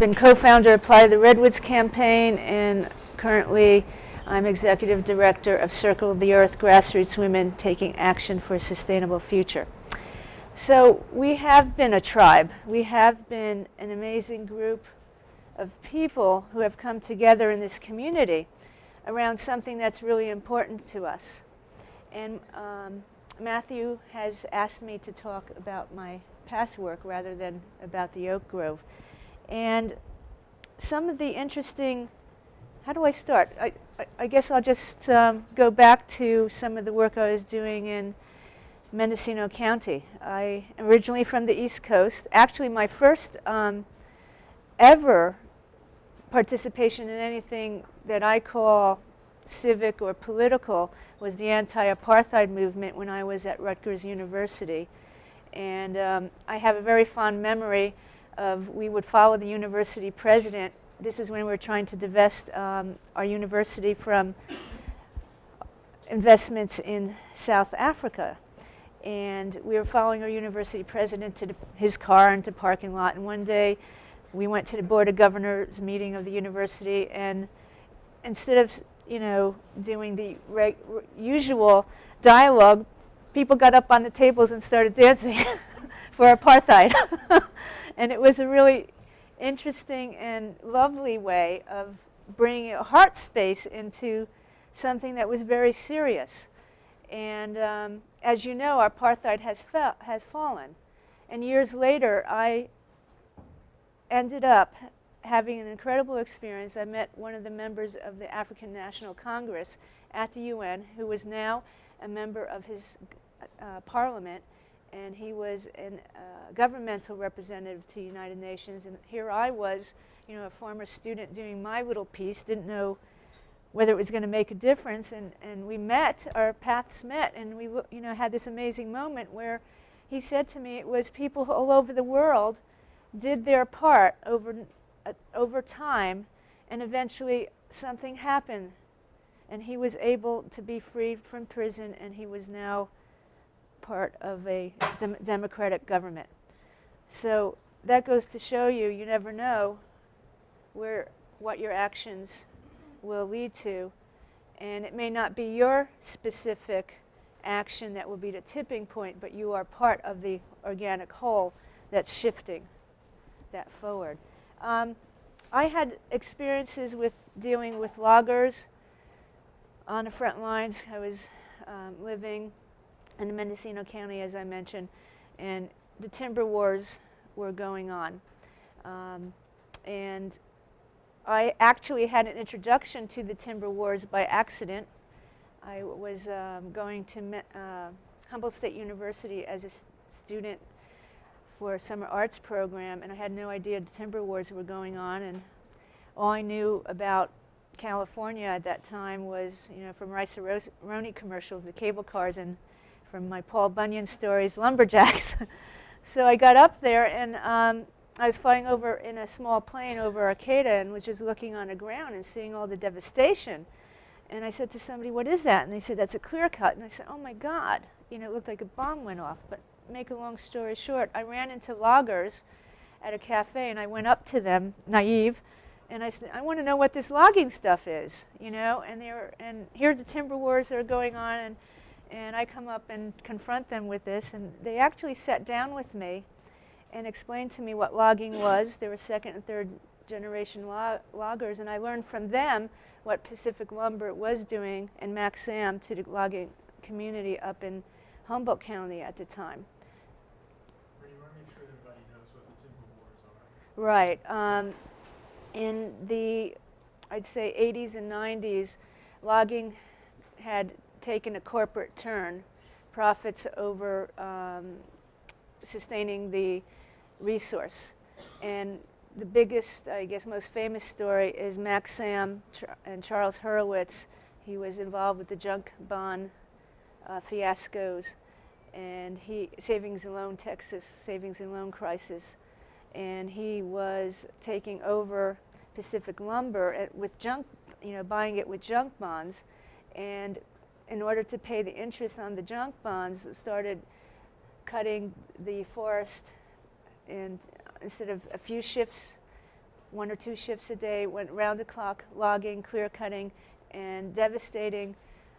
been co-founder of Apply the Redwoods campaign and currently I'm executive director of Circle of the Earth Grassroots Women Taking Action for a Sustainable Future. So we have been a tribe. We have been an amazing group of people who have come together in this community around something that's really important to us. And um, Matthew has asked me to talk about my past work rather than about the Oak Grove. And some of the interesting, how do I start? I, I, I guess I'll just um, go back to some of the work I was doing in Mendocino County. I originally from the East Coast. Actually, my first um, ever participation in anything that I call civic or political was the anti-apartheid movement when I was at Rutgers University. And um, I have a very fond memory of we would follow the university president. This is when we were trying to divest um, our university from investments in South Africa. And we were following our university president to his car into parking lot. And one day we went to the Board of Governors meeting of the university and instead of you know, doing the usual dialogue, people got up on the tables and started dancing for apartheid. and it was a really interesting and lovely way of bringing a heart space into something that was very serious. And um, as you know, our apartheid has, has fallen. And years later, I ended up having an incredible experience. I met one of the members of the African National Congress at the UN who was now a member of his uh, parliament and he was a uh, governmental representative to the United Nations. And here I was, you know, a former student doing my little piece, didn't know whether it was going to make a difference. And, and we met, our paths met and we you know, had this amazing moment where he said to me it was people all over the world did their part over uh, over time, and eventually something happened, and he was able to be freed from prison, and he was now part of a dem democratic government. So that goes to show you, you never know where what your actions will lead to, and it may not be your specific action that will be the tipping point, but you are part of the organic whole that's shifting that forward. Um, I had experiences with dealing with loggers on the front lines. I was um, living in Mendocino County, as I mentioned, and the timber wars were going on. Um, and I actually had an introduction to the timber wars by accident. I was um, going to uh, Humboldt State University as a student for a summer arts program, and I had no idea the timber wars were going on. And all I knew about California at that time was, you know, from Rice-A-Roni commercials, the cable cars, and from my Paul Bunyan stories, lumberjacks. so I got up there, and um, I was flying over in a small plane over Arcata and was just looking on the ground and seeing all the devastation. And I said to somebody, what is that? And they said, that's a clear cut. And I said, oh my God. You know, it looked like a bomb went off. But make a long story short, I ran into loggers at a cafe and I went up to them, naive, and I said, I want to know what this logging stuff is, you know, and they were, and here the timber wars are going on, and, and I come up and confront them with this, and they actually sat down with me and explained to me what logging was. They were second and third generation log loggers, and I learned from them what Pacific Lumber was doing and Maxxam to the logging community up in Humboldt County at the time. Right. Um, in the, I'd say, 80s and 90s, logging had taken a corporate turn, profits over um, sustaining the resource. And the biggest, I guess, most famous story is Maxxam and Charles Hurwitz. He was involved with the junk bond uh, fiascos and he, savings and loan Texas, savings and loan crisis and he was taking over Pacific Lumber at, with junk, you know, buying it with junk bonds, and in order to pay the interest on the junk bonds, started cutting the forest and instead of a few shifts one or two shifts a day, went round the clock logging, clear cutting, and devastating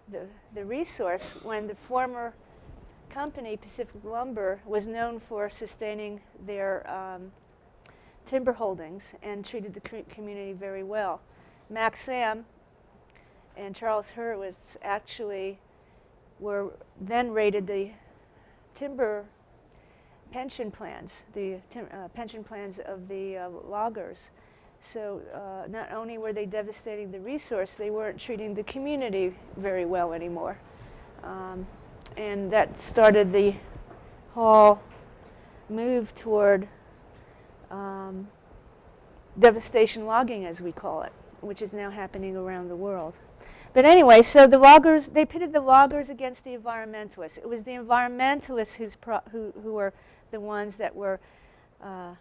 the, the resource when the former company, Pacific Lumber, was known for sustaining their um, timber holdings and treated the community very well. Maxxam and Charles Hurwitz actually were then rated the timber pension plans, the uh, pension plans of the uh, loggers. So uh, not only were they devastating the resource, they weren't treating the community very well anymore. Um, and that started the whole move toward um, devastation logging, as we call it, which is now happening around the world. But anyway, so the loggers, they pitted the loggers against the environmentalists. It was the environmentalists who, who were the ones that were, uh,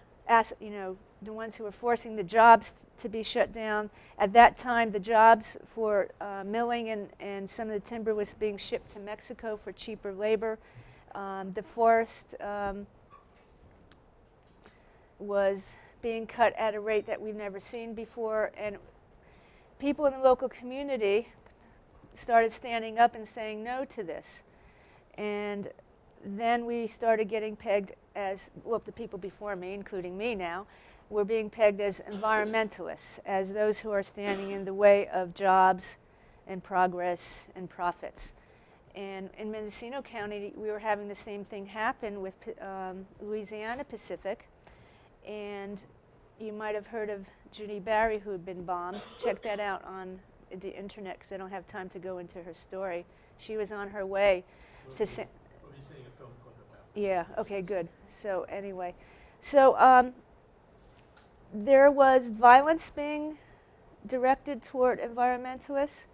you know, the ones who were forcing the jobs to be shut down. At that time, the jobs for uh, milling and, and some of the timber was being shipped to Mexico for cheaper labor. Um, the forest um, was being cut at a rate that we've never seen before, and people in the local community started standing up and saying no to this. And then we started getting pegged as, well, the people before me, including me now, were being pegged as environmentalists, as those who are standing in the way of jobs and progress and profits. And in Mendocino County, we were having the same thing happen with um, Louisiana Pacific. And you might have heard of Judi Bari, who had been bombed. Check that out on the internet because I don't have time to go into her story. She was on her way we'll to. Sa- we'll be seeing a film clip about Yeah. Okay. Good. So anyway, so um, there was violence being directed toward environmentalists,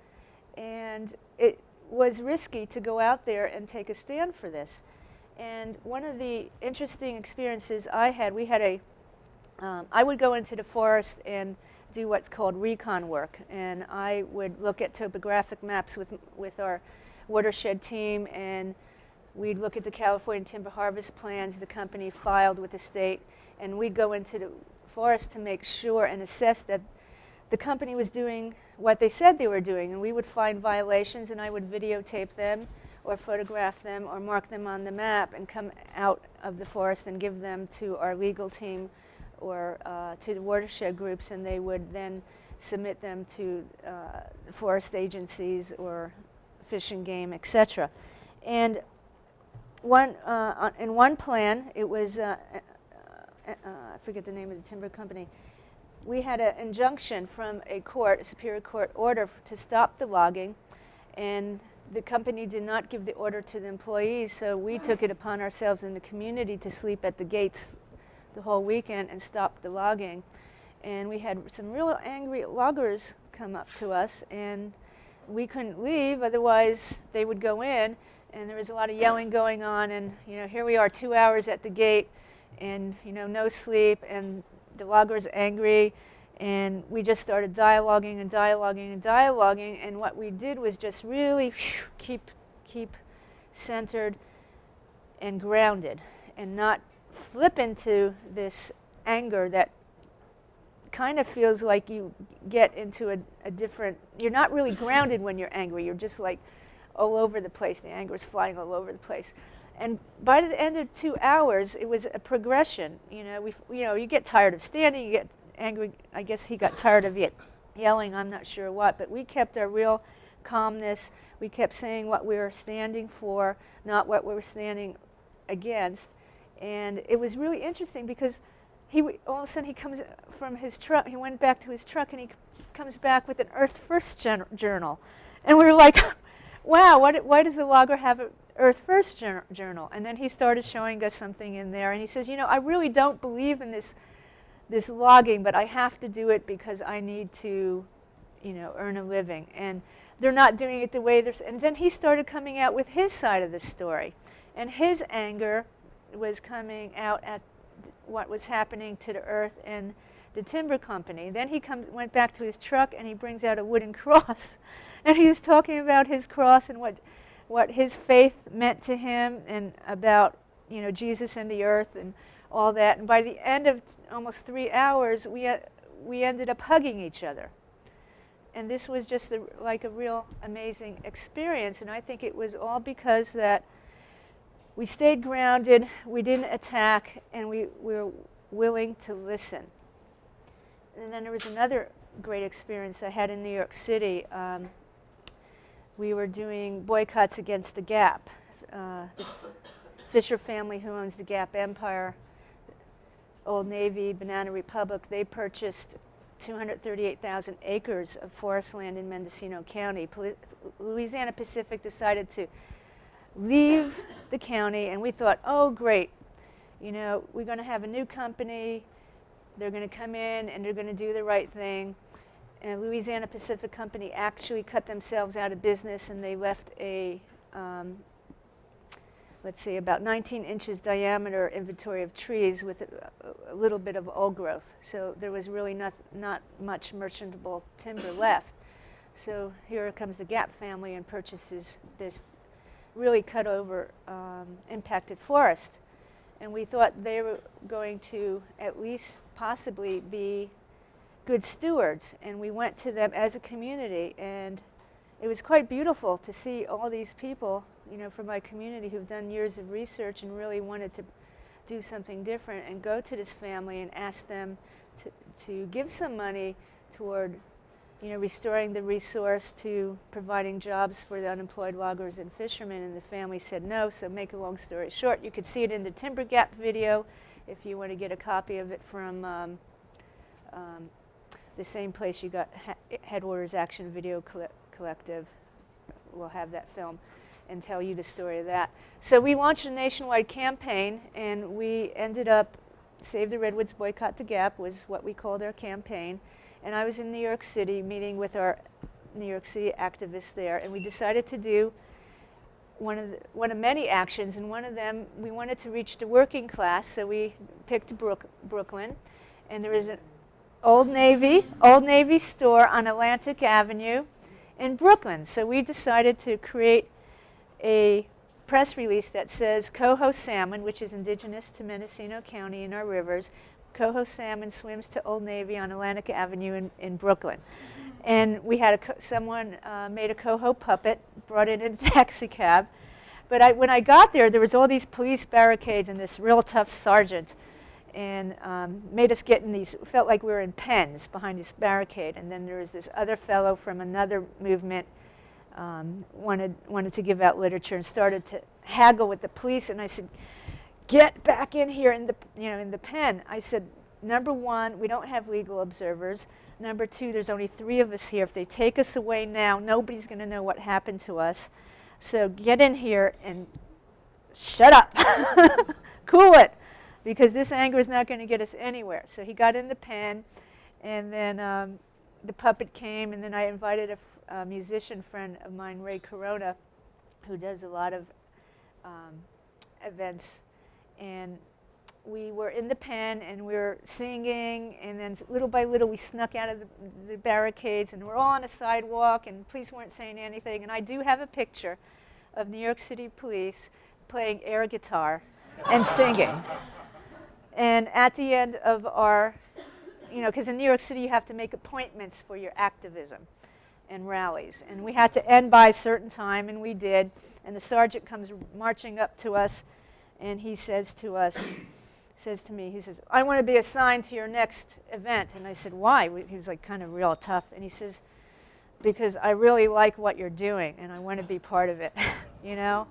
and it was risky to go out there and take a stand for this. And one of the interesting experiences I had, we had a, um, I would go into the forest and do what's called recon work, and I would look at topographic maps with, with our watershed team, and we'd look at the California timber harvest plans the company filed with the state, and we'd go into the forest to make sure and assess that the company was doing what they said they were doing. And we would find violations, and I would videotape them or photograph them or mark them on the map and come out of the forest and give them to our legal team or uh, to the watershed groups, and they would then submit them to uh, forest agencies or fish and game, etc. And one, uh, in one plan, it was uh, uh, I forget the name of the timber company, we had an injunction from a court, a superior court order to stop the logging, and the company did not give the order to the employees, so we took it upon ourselves in the community to sleep at the gates the whole weekend and stop the logging. And we had some real angry loggers come up to us, and we couldn't leave, otherwise they would go in, and there was a lot of yelling going on, and you know, here we are two hours at the gate, and you know no sleep and the logger's angry and we just started dialoguing and dialoguing and dialoguing and what we did was just really whew, keep keep centered and grounded and not flip into this anger that kind of feels like you get into a, a different you're not really grounded when you're angry you're just like all over the place the anger is flying all over the place and by the end of two hours, it was a progression. You know, we, you know, you get tired of standing, you get angry. I guess he got tired of yelling. I'm not sure what, but we kept our real calmness. We kept saying what we were standing for, not what we were standing against. And it was really interesting because he all of a sudden he comes from his truck. He went back to his truck and he comes back with an Earth First journal, and we were like, "Wow, what, why does the logger have an Earth First Journal. And then he started showing us something in there. And he says, you know, I really don't believe in this, this logging, but I have to do it because I need to, you know, earn a living. And they're not doing it the way they're... And then he started coming out with his side of the story. And his anger was coming out at what was happening to the earth and the timber company. Then he come, went back to his truck and he brings out a wooden cross. and he was talking about his cross and what what his faith meant to him and about you know Jesus and the earth and all that. And by the end of almost three hours, we had, we ended up hugging each other. And this was just like a real amazing experience. And I think it was all because that we stayed grounded, we didn't attack, and we, we were willing to listen. And then there was another great experience I had in New York City. Um, we were doing boycotts against the Gap. Uh, the Fisher family, who owns the Gap Empire, Old Navy, Banana Republic, they purchased 238,000 acres of forest land in Mendocino County. Poli- Louisiana Pacific decided to leave the county, and we thought, oh, great, you know, we're going to have a new company. They're going to come in and they're going to do the right thing. And Louisiana Pacific Company actually cut themselves out of business, and they left a um, let's see, about 19 inches diameter inventory of trees with a, a little bit of old growth. So there was really not, not much merchantable timber left. So here comes the Gap family and purchases this really cut over um, impacted forest. And we thought they were going to at least possibly be good stewards. And we went to them as a community and it was quite beautiful to see all these people, you know, from my community who've done years of research and really wanted to do something different and go to this family and ask them to, to give some money toward, you know, restoring the resource to providing jobs for the unemployed loggers and fishermen. And the family said no, so make a long story short, you could see it in the Timber Gap video if you want to get a copy of it from um, um, the same place you got Headwaters Action Video Collective will have that film and tell you the story of that. So we launched a nationwide campaign and we ended up, Save the Redwoods, Boycott the Gap was what we called our campaign. And I was in New York City meeting with our New York City activists there and we decided to do one of, the, one of many actions and one of them, we wanted to reach the working class so we picked Brook, Brooklyn and there is an Old Navy, Old Navy store on Atlantic Avenue in Brooklyn. So we decided to create a press release that says coho salmon, which is indigenous to Mendocino County in our rivers, coho salmon swims to Old Navy on Atlantic Avenue in, in Brooklyn. And we had a, someone uh, made a coho puppet, brought it in a taxi cab. But I, when I got there, there was all these police barricades and this real tough sergeant and um, made us get in these, felt like we were in pens behind this barricade. And then there was this other fellow from another movement um, wanted, wanted to give out literature and started to haggle with the police. And I said, get back in here in the, you know, in the pen. I said, number one, we don't have legal observers. Number two, there's only three of us here. If they take us away now, nobody's going to know what happened to us. So get in here and shut up. cool it because this anger is not going to get us anywhere. So he got in the pen, and then um, the puppet came, and then I invited a, musician friend of mine, Ray Corona, who does a lot of um, events, and we were in the pen and we were singing, and then little by little we snuck out of the, the barricades, and we're all on a sidewalk, and police weren't saying anything. And I do have a picture of New York City police playing air guitar and singing. And at the end of our, you know, because in New York City you have to make appointments for your activism and rallies. And we had to end by a certain time, and we did. And the sergeant comes marching up to us, and he says to us, says to me, he says, I want to be assigned to your next event. And I said, why? He was like kind of real tough. And he says, because I really like what you're doing, and I want to be part of it, you know?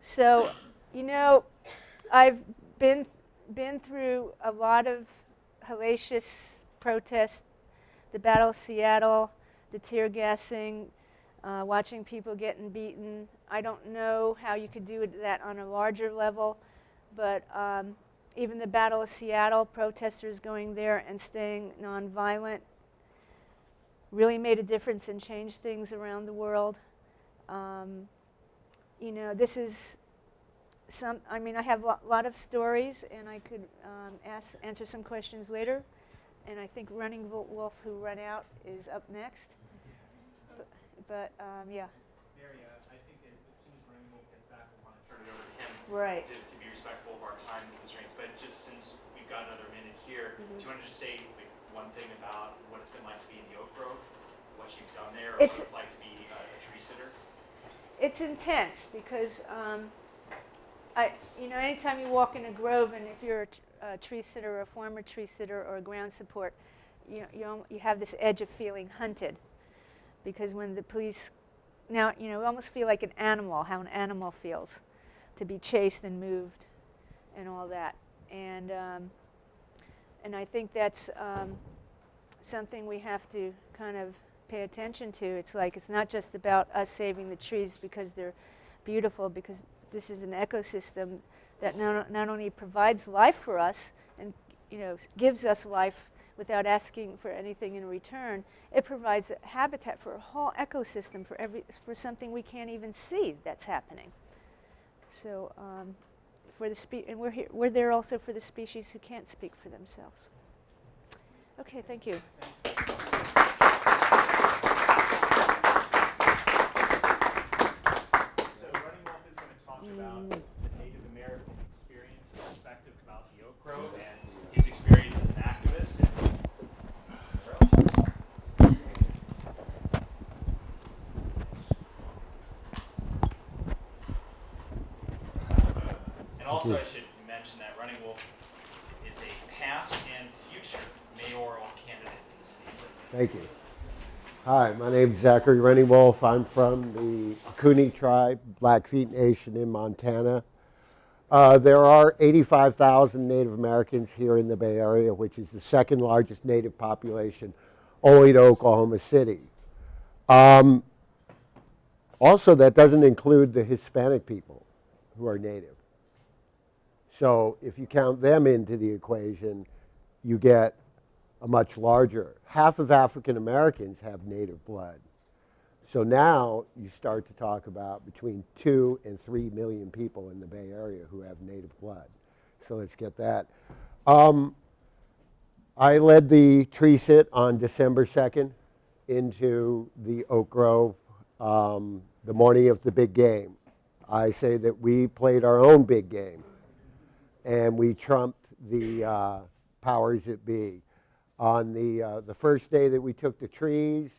So, you know, I've been been through a lot of hellacious protests, the Battle of Seattle, the tear gassing, uh, watching people getting beaten. I don't know how you could do that on a larger level, but um, even the Battle of Seattle, protesters going there and staying nonviolent really made a difference and changed things around the world. Um, you know, this is some, I mean, I have a lot of stories, and I could um, ask, answer some questions later. And I think Running Wolf, who run out, is up next. But, um, yeah. Mary, uh, I think that as soon as Wolf gets back, we'll want to turn it over to him. Right. To, to be respectful of our time constraints. But just since we've got another minute here, Mhm. do you want to just say like, one thing about what it's been like to be in the Oak Grove, what you've done there, or It's- what it's like to be a, a tree sitter? It's intense because um, I, you know, anytime you walk in a grove, and if you're a tree sitter, or a former tree sitter, or a ground support, you you, you have this edge of feeling hunted, because when the police, now you know, almost feel like an animal, how an animal feels, to be chased and moved, and all that, and um, and I think that's um, something we have to kind of pay attention to. It's like it's not just about us saving the trees because they're beautiful, because this is an ecosystem that not, not only provides life for us and you know gives us life without asking for anything in return, it provides a habitat for a whole ecosystem for every for something we can't even see that's happening. So um, for the spe- and we're here, we're there also for the species who can't speak for themselves. Okay, thank you. So Running Wolf is going to talk about the Native American experience and perspective about the Oak Grove and his experience as an activist. And also, I should mention that Running Wolf is a past and future mayoral candidate to the city of Berkeley. Thank you. Hi, my name is Zachary Running Wolf. I'm from the Cooney tribe, Blackfeet Nation in Montana. Uh, there are 85,000 Native Americans here in the Bay Area, which is the second largest Native population, only to Oklahoma City. Um, also, that doesn't include the Hispanic people who are Native. So if you count them into the equation, you get much larger. Half of African Americans have native blood. So now you start to talk about between two and three million people in the Bay Area who have native blood. So let's get that. Um, I led the tree sit on December 2nd into the Oak Grove um, the morning of the big game. I say that we played our own big game and we trumped the uh, powers that be. On the, uh, the first day that we took the trees,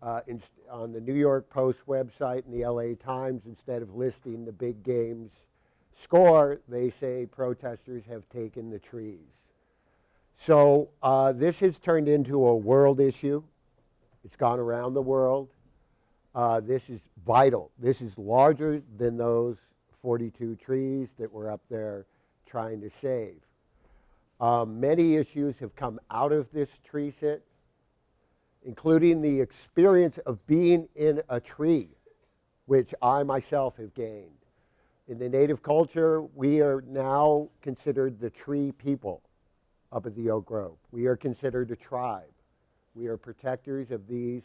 uh, in, on the New York Post website and the LA Times, instead of listing the big game's score, they say protesters have taken the trees. So uh, this has turned into a world issue. It's gone around the world. Uh, this is vital. This is larger than those 42 trees that we're up there trying to save. Um, many issues have come out of this tree sit, including the experience of being in a tree, which I myself have gained. In the native culture, we are now considered the tree people up at the Oak Grove. We are considered a tribe. We are protectors of these,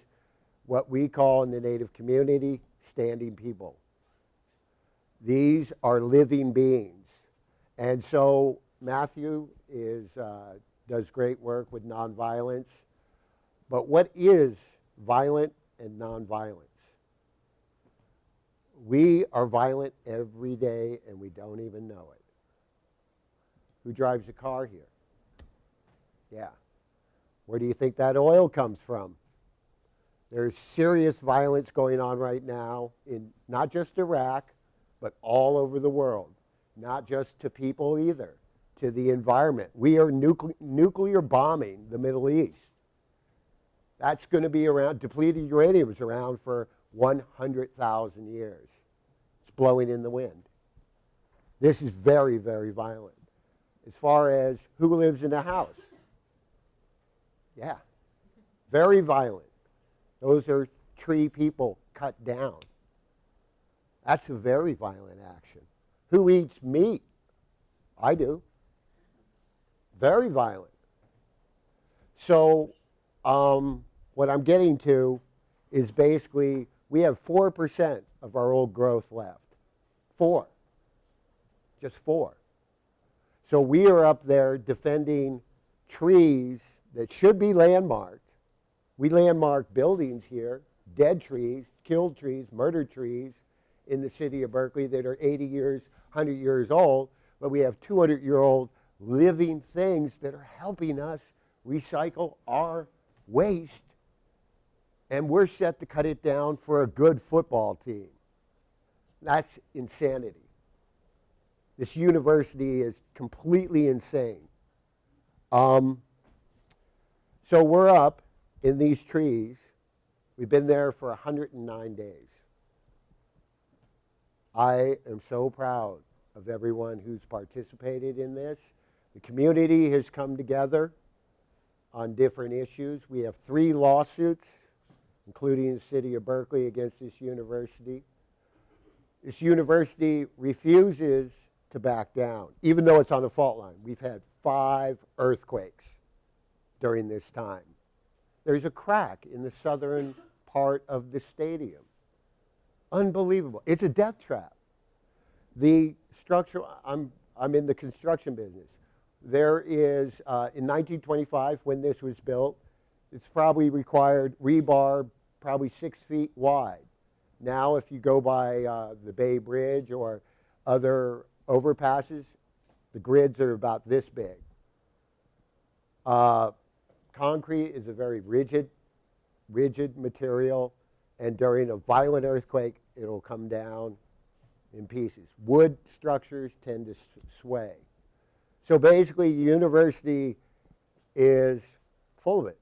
what we call in the native community, standing people. These are living beings. And so Matthew is, uh, does great work with nonviolence. But what is violent and nonviolence? We are violent every day and we don't even know it. Who drives a car here? Yeah. Where do you think that oil comes from? There's serious violence going on right now in not just Iraq, but all over the world. Not just to people either, to the environment. We are nucle- nuclear bombing the Middle East. That's going to be around, depleted uranium is around for 100,000 years. It's blowing in the wind. This is very, very violent. As far as who lives in a house, yeah, very violent. Those are tree people cut down. That's a very violent action. Who eats meat? I do. Very violent. So, um, what I'm getting to is basically we have 4% of our old growth left. Four. Just four. So we are up there defending trees that should be landmarked. We landmark buildings here, dead trees, killed trees, murdered trees in the city of Berkeley that are 80 years, 100 years old, but we have 200 year old living things that are helping us recycle our waste and we're set to cut it down for a good football team. That's insanity. This university is completely insane. Um, so we're up in these trees. We've been there for 109 days. I am so proud of everyone who's participated in this. The community has come together on different issues. We have three lawsuits, including the city of Berkeley against this university. This university refuses to back down, even though it's on the fault line. We've had five earthquakes during this time. There's a crack in the southern part of the stadium. Unbelievable. It's a death trap. The structure, I'm, I'm in the construction business. There is, uh, in 1925, when this was built, it's probably required rebar probably six feet wide. Now, if you go by uh, the Bay Bridge or other overpasses, the grids are about this big. Uh, concrete is a very rigid, rigid material, and during a violent earthquake, it'll come down in pieces. Wood structures tend to sway. So basically, the university is full of it.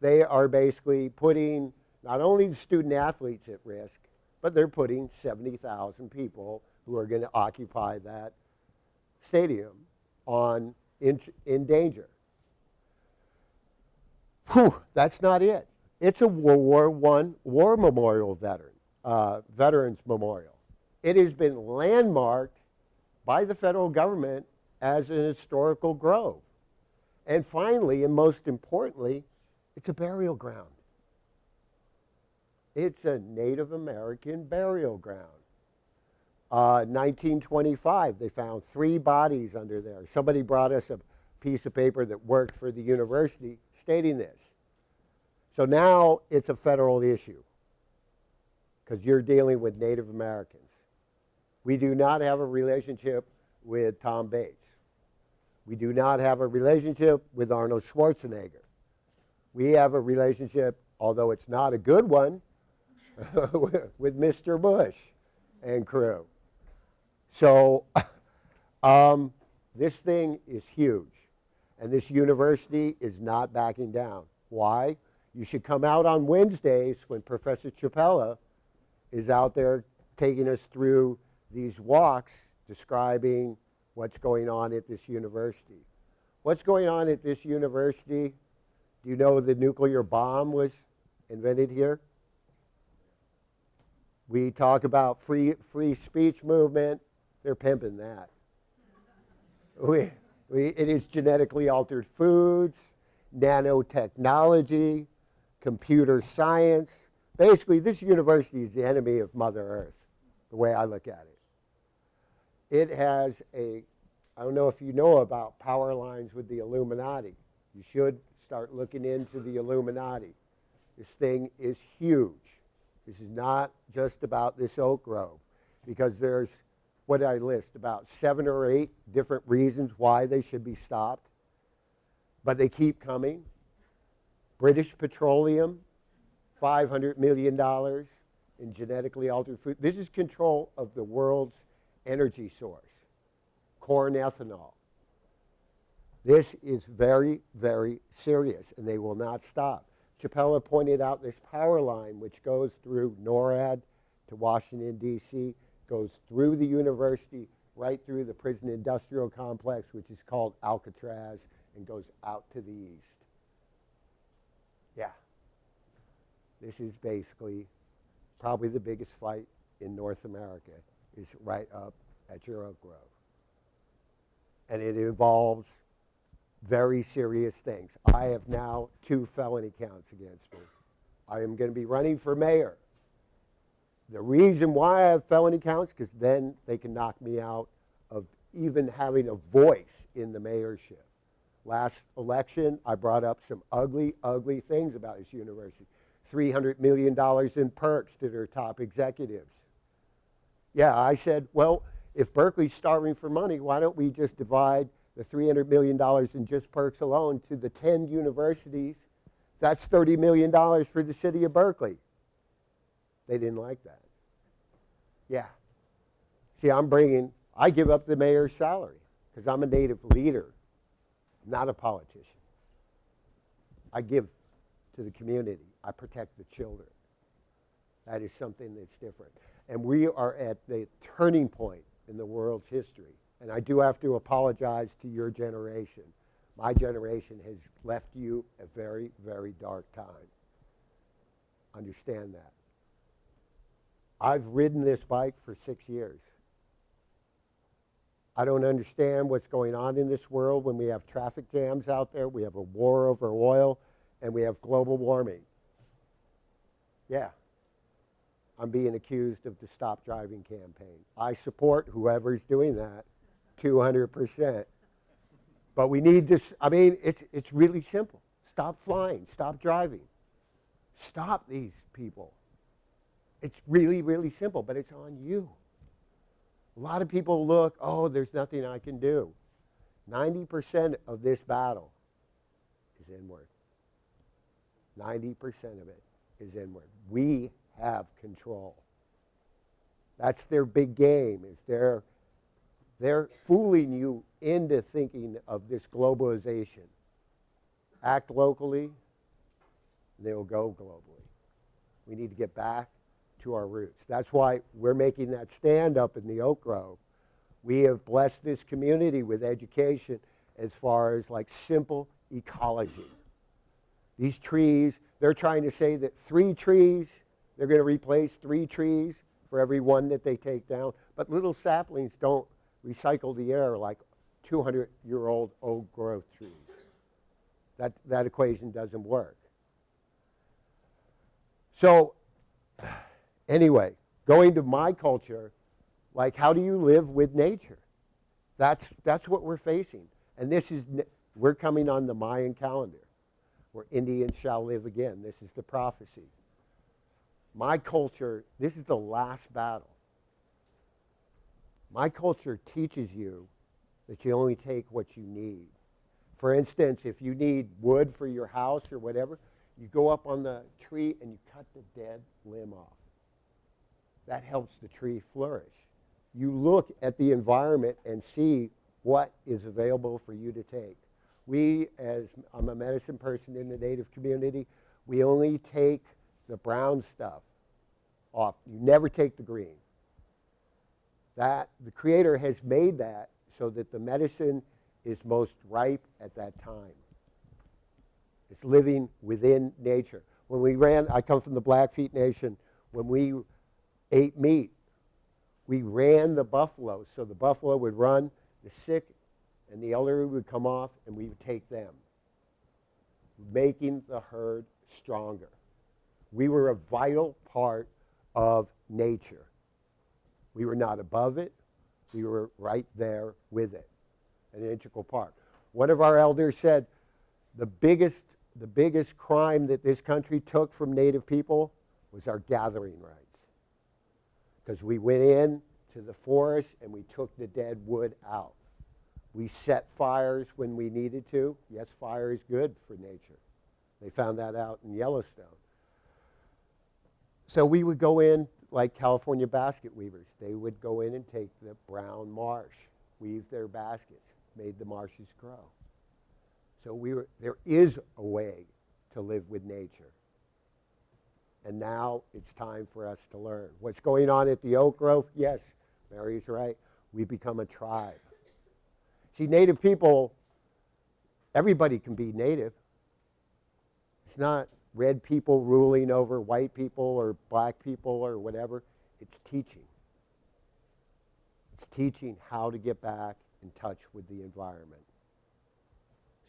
They are basically putting not only the student athletes at risk, but they're putting 70,000 people who are going to occupy that stadium on in, in danger. Whew, that's not it. It's a World War I war memorial veteran, uh, veterans memorial. It has been landmarked by the federal government as an historical grove. And finally, and most importantly, it's a burial ground. It's a Native American burial ground. Uh, 1925, they found three bodies under there. Somebody brought us a piece of paper that worked for the university stating this. So now it's a federal issue because you're dealing with Native Americans. We do not have a relationship with Tom Bates. We do not have a relationship with Arnold Schwarzenegger. We have a relationship, although it's not a good one, with Mr. Bush and crew. So um, this thing is huge. And this university is not backing down. Why? You should come out on Wednesdays when Professor Chapela is out there taking us through these walks describing what's going on at this university. What's going on at this university? Do you know the nuclear bomb was invented here? We talk about free, free speech movement. They're pimping that. We, we, it is genetically altered foods, nanotechnology, computer science. Basically, this university is the enemy of Mother Earth, the way I look at it. It has a, I don't know if you know about power lines with the Illuminati. You should start looking into the Illuminati. This thing is huge. This is not just about this oak grove because there's, what I list, about seven or eight different reasons why they should be stopped. But they keep coming. British Petroleum, $500 million in genetically altered food. This is control of the world's energy source, corn ethanol. This is very, very serious, and they will not stop. Chapela pointed out this power line which goes through NORAD to Washington, D.C., goes through the university, right through the prison industrial complex, which is called Alcatraz, and goes out to the east. Yeah. This is basically probably the biggest fight in North America is right up at your Oak Grove. And it involves very serious things. I have now two felony counts against me. I am going to be running for mayor. The reason why I have felony counts, because then they can knock me out of even having a voice in the mayorship. Last election, I brought up some ugly, ugly things about this university. $300 million in perks to their top executives. Yeah, I said, well, if Berkeley's starving for money, why don't we just divide the $300 million in just perks alone to the 10 universities, that's $30 million for the city of Berkeley. They didn't like that. Yeah. See, I'm bringing, I give up the mayor's salary because I'm a native leader, not a politician. I give to the community, I protect the children. That is something that's different. And we are at the turning point in the world's history. And I do have to apologize to your generation. My generation has left you a very, very dark time. Understand that. I've ridden this bike for six years. I don't understand what's going on in this world when we have traffic jams out there, we have a war over oil, and we have global warming. Yeah, I'm being accused of the Stop Driving campaign. I support whoever's doing that 200%. But we need this, I mean, it's, it's really simple. Stop flying, stop driving, stop these people. It's really, really simple, but it's on you. A lot of people look, oh, there's nothing I can do. 90% of this battle is inward. 90% of it is inward. We have control. That's their big game, is they're, they're fooling you into thinking of this globalization. Act locally, they'll go globally. We need to get back to our roots. That's why we're making that stand up in the Oak Grove. We have blessed this community with education as far as like simple ecology. These trees, they're trying to say that three trees, they're going to replace three trees for every one that they take down. But little saplings don't recycle the air like 200 year old old growth trees. That, that equation doesn't work. So, anyway, going to my culture, like how do you live with nature? That's, that's what we're facing. And this is, we're coming on the Mayan calendar where Indians shall live again. This is the prophecy. My culture, this is the last battle. My culture teaches you that you only take what you need. For instance, if you need wood for your house or whatever, you go up on the tree and you cut the dead limb off. That helps the tree flourish. You look at the environment and see what is available for you to take. We, as I'm a medicine person in the native community, we only take the brown stuff off. You never take the green. That the creator has made that so that the medicine is most ripe at that time. It's living within nature. When we ran, I come from the Blackfeet Nation, when we ate meat, we ran the buffalo. So the buffalo would run, the sick and the elderly would come off, and we would take them, making the herd stronger. We were a vital part of nature. We were not above it, we were right there with it, an integral part. One of our elders said the biggest, the biggest crime that this country took from Native people was our gathering rights. Because we went in to the forest and we took the dead wood out. We set fires when we needed to. Yes, fire is good for nature. They found that out in Yellowstone. So we would go in like California basket weavers. They would go in and take the brown marsh, weave their baskets, made the marshes grow. So we were, there is a way to live with nature. And now it's time for us to learn. What's going on at the Oak Grove? Yes, Mary's right. We become a tribe. See, native people, everybody can be native. It's not red people ruling over white people or black people or whatever. It's teaching. It's teaching how to get back in touch with the environment.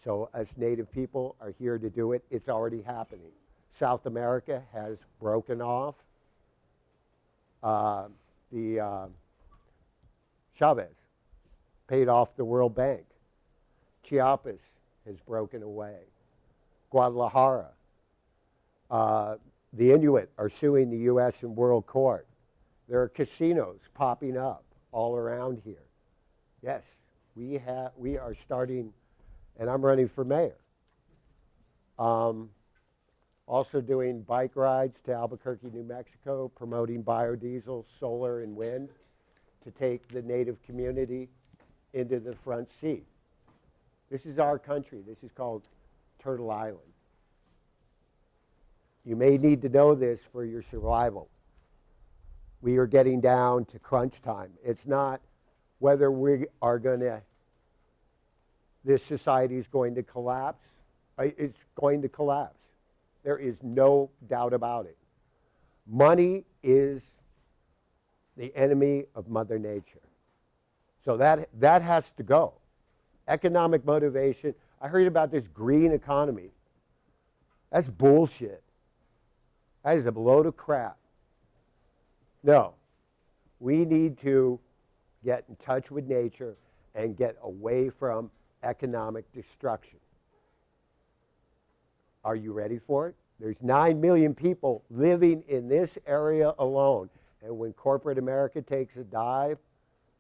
So, as native people are here to do it, it's already happening. South America has broken off. Uh, the uh, Chavez paid off the World Bank. Chiapas has broken away. Guadalajara. Uh, the Inuit are suing the U.S. in world court. There are casinos popping up all around here. Yes, We have, we are starting, and I'm running for mayor. Um, also doing bike rides to Albuquerque, New Mexico, promoting biodiesel, solar, and wind to take the native community into the front seat. This is our country. This is called Turtle Island. You may need to know this for your survival. We are getting down to crunch time. It's not whether we are going to, this society is going to collapse. It's going to collapse. There is no doubt about it. Money is the enemy of Mother Nature. So that, that has to go. Economic motivation. I heard about this green economy. That's bullshit. That is a load of crap. No. We need to get in touch with nature and get away from economic destruction. Are you ready for it? There's 9 million people living in this area alone. And when corporate America takes a dive,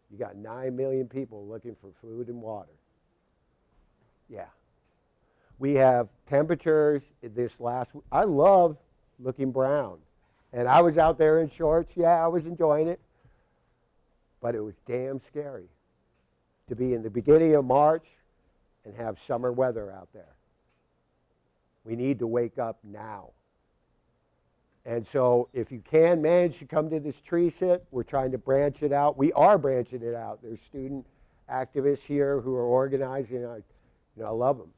you got 9 million people looking for food and water. Yeah. We have temperatures this last. I love looking brown. And I was out there in shorts. Yeah, I was enjoying it. But it was damn scary to be in the beginning of March and have summer weather out there. We need to wake up now. And so, if you can manage to come to this tree sit, we're trying to branch it out. We are branching it out. There's student activists here who are organizing. I, you know, I love them.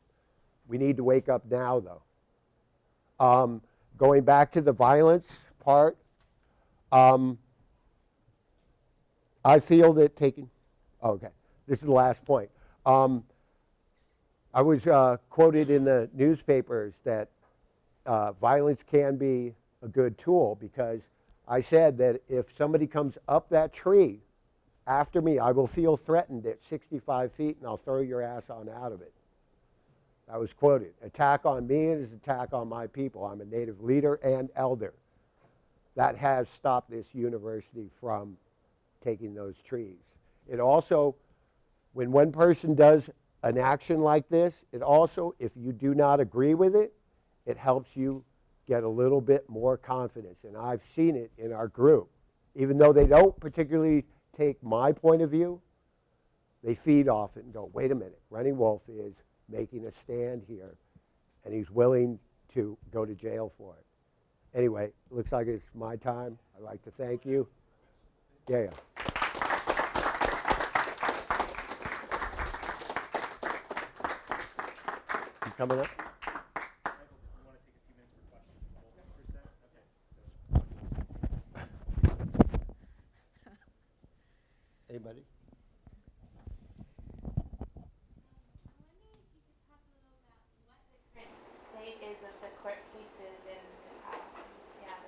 We need to wake up now, though. Um, going back to the violence part, um, I feel that taking. oh, Okay, this is the last point. Um, I was uh, quoted in the newspapers that uh, violence can be a good tool because I said that if somebody comes up that tree after me, I will feel threatened at 65 feet and I'll throw your ass on out of it. I was quoted. Attack on me is attack on my people. I'm a native leader and elder. That has stopped this university from taking those trees. It also, when one person does an action like this, it also, if you do not agree with it, it helps you get a little bit more confidence. And I've seen it in our group. Even though they don't particularly take my point of view, they feed off it and go, wait a minute, Running Wolf is making a stand here, and he's willing to go to jail for it. Anyway, looks like it's my time. I'd like to thank you. Yeah, yeah. You coming up? Michael, do you want to take a few minutes for questions? Okay, so Anybody? state is of the court cases and, um, yeah.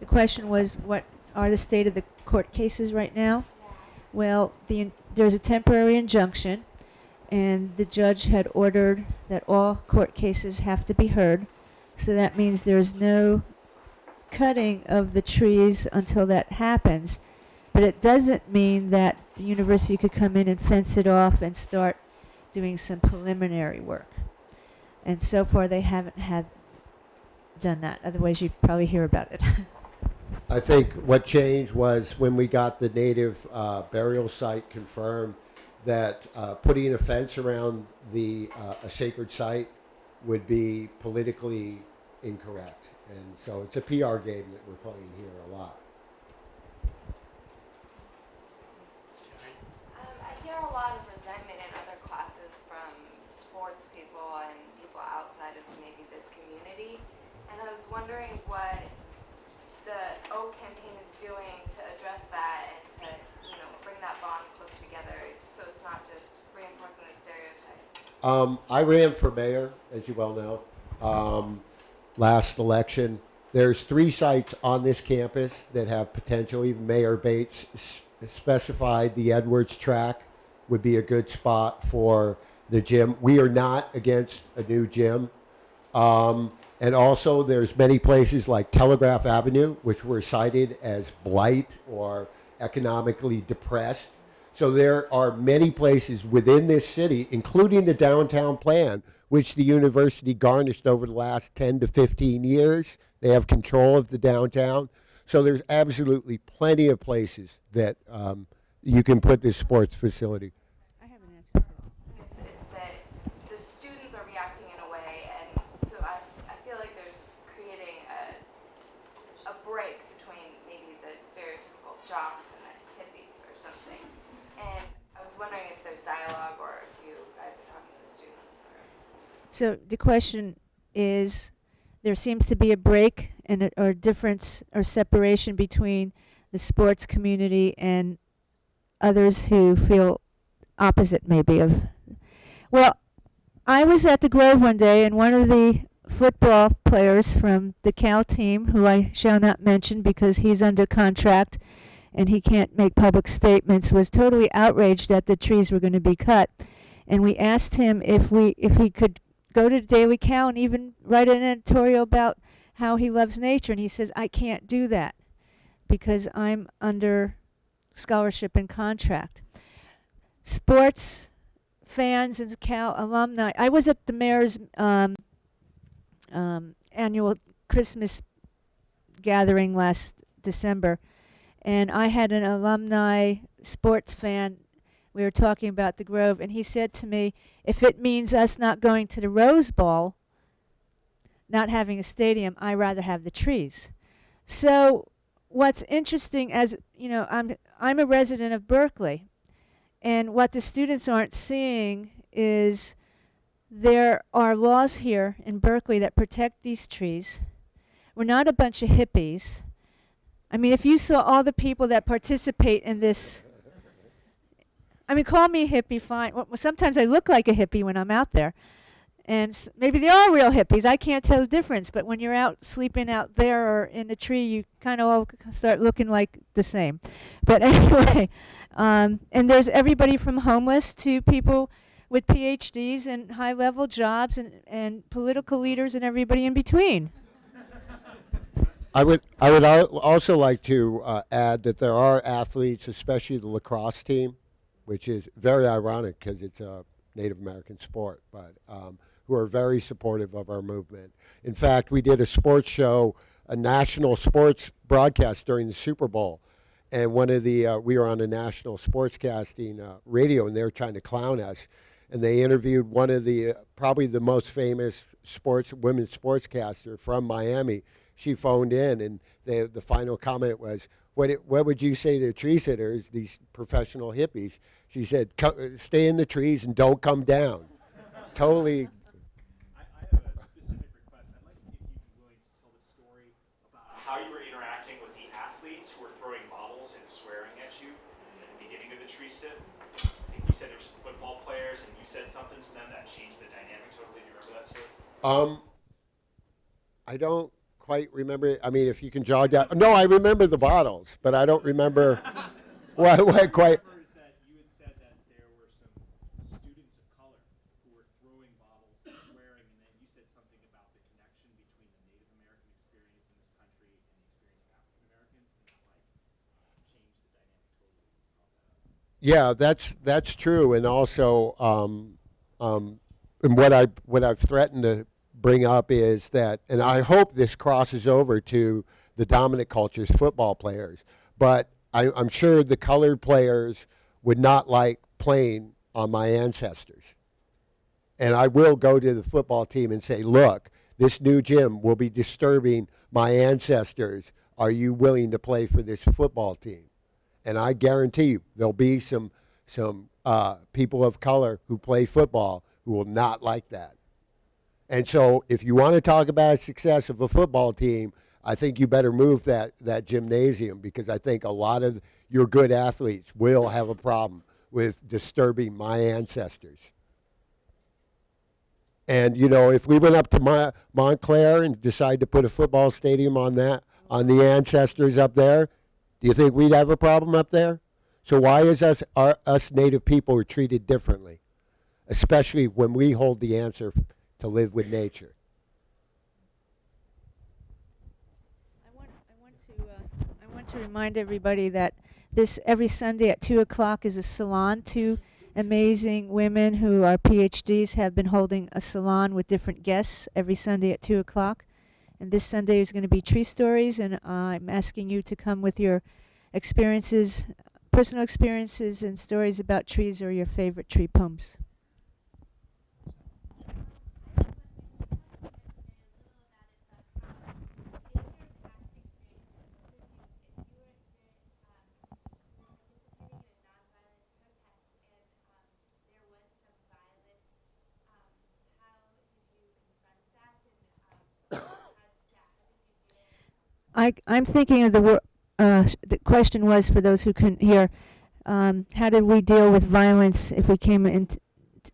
The question was, what are the state of the court cases right now? Well, the, there's a temporary injunction, and the judge had ordered that all court cases have to be heard. So that means there's no cutting of the trees until that happens. But it doesn't mean that the university could come in and fence it off and start doing some preliminary work. And so far, they haven't had done that. Otherwise, you'd probably hear about it. I think what changed was when we got the native uh, burial site confirmed that uh, putting a fence around the uh, a sacred site would be politically incorrect, and so it's a PR game that we're playing here a lot. Um, I hear a lot of resentment in other classes from sports people and people outside of maybe this community. And I was wondering what the Oak campaign is doing to address that and to, you know, bring that bond closer together so it's not just reinforcing the stereotype. Um, I ran for mayor, as you well know, um, last election. There's three sites on this campus that have potential. Even Mayor Bates specified the Edwards track would be a good spot for the gym. We are not against a new gym. Um, and also, there's many places like Telegraph Avenue, which were cited as blight or economically depressed. So there are many places within this city, including the downtown plan, which the university garnished over the last 10 to 15 years. They have control of the downtown. So there's absolutely plenty of places that um, you can put this sports facility. I have an answer. It's, it's that the students are reacting in a way, and so I, I feel like there's creating a, a break between maybe the stereotypical jocks and the hippies or something. And I was wondering if there's dialogue or if you guys are talking to the students or. So the question is, there seems to be a break and a, or difference or separation between the sports community and others who feel opposite maybe of. Well, I was at the Grove one day and one of the football players from the Cal team, who I shall not mention because he's under contract and he can't make public statements, was totally outraged that the trees were going to be cut. And we asked him if we if he could go to Daily Cal and even write an editorial about how he loves nature. And he says, I can't do that because I'm under scholarship and contract. Sports fans and Cal alumni. I was at the mayor's um, um, annual Christmas gathering last December, and I had an alumni sports fan. We were talking about the Grove, and he said to me, if it means us not going to the Rose Bowl, not having a stadium, I rather have the trees. So what's interesting as you know, I'm I'm a resident of Berkeley, and what the students aren't seeing is there are laws here in Berkeley that protect these trees. We're not a bunch of hippies. I mean, if you saw all the people that participate in this I mean, call me a hippie, fine. Well, sometimes I look like a hippie when I'm out there. And maybe they are real hippies. I can't tell the difference. But when you're out sleeping out there or in a tree, you kind of all start looking like the same. But anyway, um, and there's everybody from homeless to people with PhDs and high level jobs and, and political leaders and everybody in between. I would I would al- also like to uh, add that there are athletes, especially the lacrosse team, which is very ironic because it's a Native American sport, but um, who are very supportive of our movement. In fact, we did a sports show, a national sports broadcast during the Super Bowl, and one of the uh, we were on a national sportscasting uh, radio, and they were trying to clown us, and they interviewed one of the uh, probably the most famous sports women's sportscaster from Miami. She phoned in, and the the final comment was, "What it, what would you say to tree sitters, these professional hippies?" She said, "Stay in the trees and don't come down." totally. I, I have a specific request. I'd like if you'd to the story about how you were interacting with the athletes who were throwing bottles and swearing at you at the beginning of the tree sit. I think you said there were some football players, and you said something to them that changed the dynamic totally. Do you remember that story? Um, I don't quite remember. I mean, if you can jog down. No, I remember the bottles, but I don't remember what, what quite. remember is that you had said that there were some students of color who were throwing bottles and swearing, and then you said something about the connection between the Native American experience in this country and the experience of African Americans, and that like changed the dynamic totally. Yeah, that's that's true, and also, um, um, and what I what I've threatened to bring up is that, and I hope this crosses over to the dominant culture's football players, but I, I'm sure the colored players would not like playing on my ancestors, and I will go to the football team and say, look, this new gym will be disturbing my ancestors. Are you willing to play for this football team? And I guarantee you there'll be some some uh, people of color who play football who will not like that. And so, if you want to talk about success of a football team, I think you better move that that gymnasium because I think a lot of your good athletes will have a problem with disturbing my ancestors. And you know, if we went up to Mon- Montclair and decided to put a football stadium on that on the ancestors up there, do you think we'd have a problem up there? So why is us our, us native people are treated differently, especially when we hold the answer to live with nature? I want, I want to, uh, I want to remind everybody that This every Sunday at 2 o'clock is a salon. Two amazing women who are PhDs have been holding a salon with different guests every Sunday at 2 o'clock. And this Sunday is going to be tree stories, and uh, I'm asking you to come with your experiences, personal experiences, and stories about trees or your favorite tree poems. I, I'm thinking of the uh, the question was for those who couldn't hear, um, how did we deal with violence if we came into,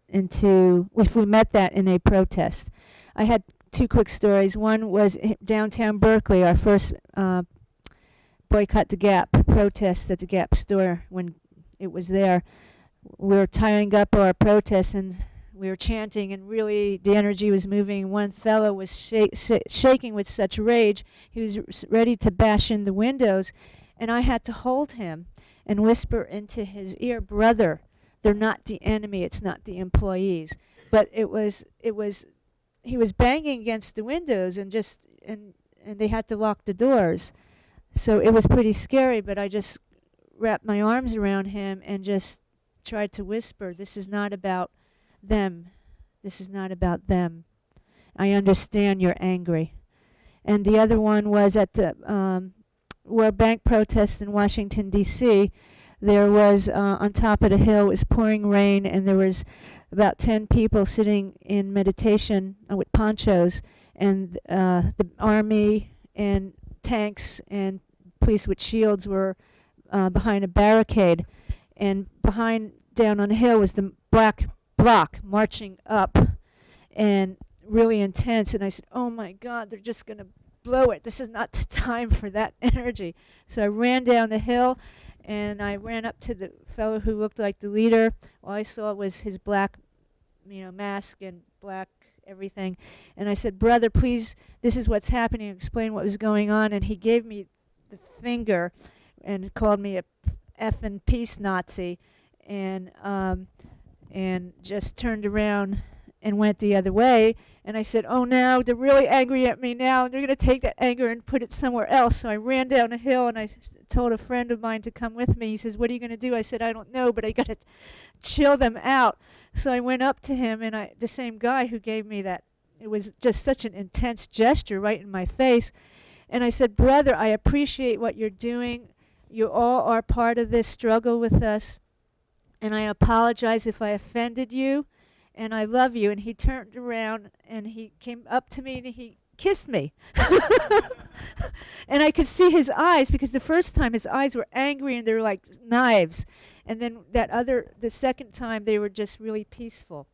into if we met that in a protest? I had two quick stories. One was downtown Berkeley, our first uh, boycott the Gap protest at the Gap store when it was there. We were tying up our protests and we were chanting, and really the energy was moving. One fellow was shak- sh- shaking with such rage he was ready to bash in the windows, and I had to hold him and whisper into his ear, "Brother, they're not the enemy. It's not the employees." But it was it was he was banging against the windows and just and and they had to lock the doors. So it was pretty scary, but I just wrapped my arms around him and just tried to whisper, "This is not about them. This is not about them. I understand you're angry." And the other one was at the um, World Bank protest in Washington D.C. There was uh, on top of the hill it was pouring rain, and there was about ten people sitting in meditation uh, with ponchos, and uh, the army and tanks and police with shields were uh, behind a barricade, and behind down on the hill was the black bloc marching up, and really intense. And I said, "Oh my God, they're just gonna blow it. This is not the time for that energy." So I ran down the hill, and I ran up to the fellow who looked like the leader. All I saw was his black, you know, mask and black everything. And I said, "Brother, please, this is what's happening. Explain what was going on." And he gave me the finger, and called me a effing peace Nazi, and um, and just turned around and went the other way. And I said, "Oh, now they're really angry at me now, and they're going to take that anger and put it somewhere else." So I ran down a hill, and I told a friend of mine to come with me. He says, "What are you going to do?" I said, "I don't know, but I got to chill them out." So I went up to him, and I the same guy who gave me that. It was just such an intense gesture right in my face. And I said, Brother, I appreciate what you're doing. You all are part of this struggle with us. And I apologize if I offended you. And I love you. And he turned around and he came up to me and he kissed me. and I could see his eyes because the first time his eyes were angry and they were like knives. And then that other, the second time, they were just really peaceful.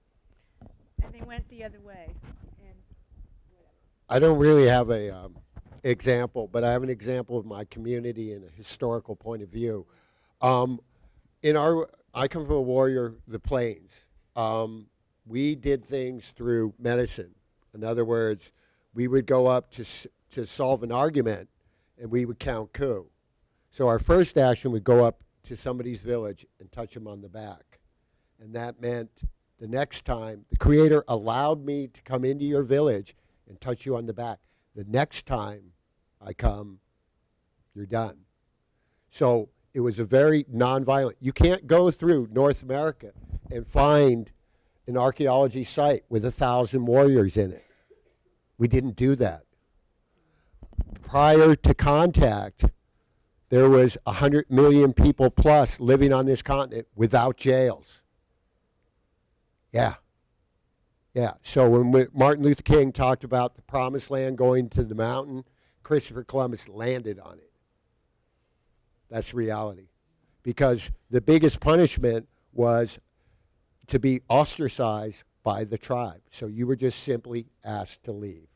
And they went the other way. I don't really have a um, example, but I have an example of my community in a historical point of view. Um, in our, I come from a warrior, the plains. Um, we did things through medicine. In other words, we would go up to to solve an argument, and we would count coup. So our first action would go up to somebody's village and touch them on the back, and that meant the next time the Creator allowed me to come into your village and touch you on the back. The next time I come, you're done. So it was a very nonviolent. You can't go through North America and find an archaeology site with a thousand warriors in it. We didn't do that. Prior to contact, there was 100 million people plus living on this continent without jails. Yeah. Yeah. So when Martin Luther King talked about the promised land going to the mountain, Christopher Columbus landed on it. That's reality. Because the biggest punishment was to be ostracized by the tribe. So you were just simply asked to leave.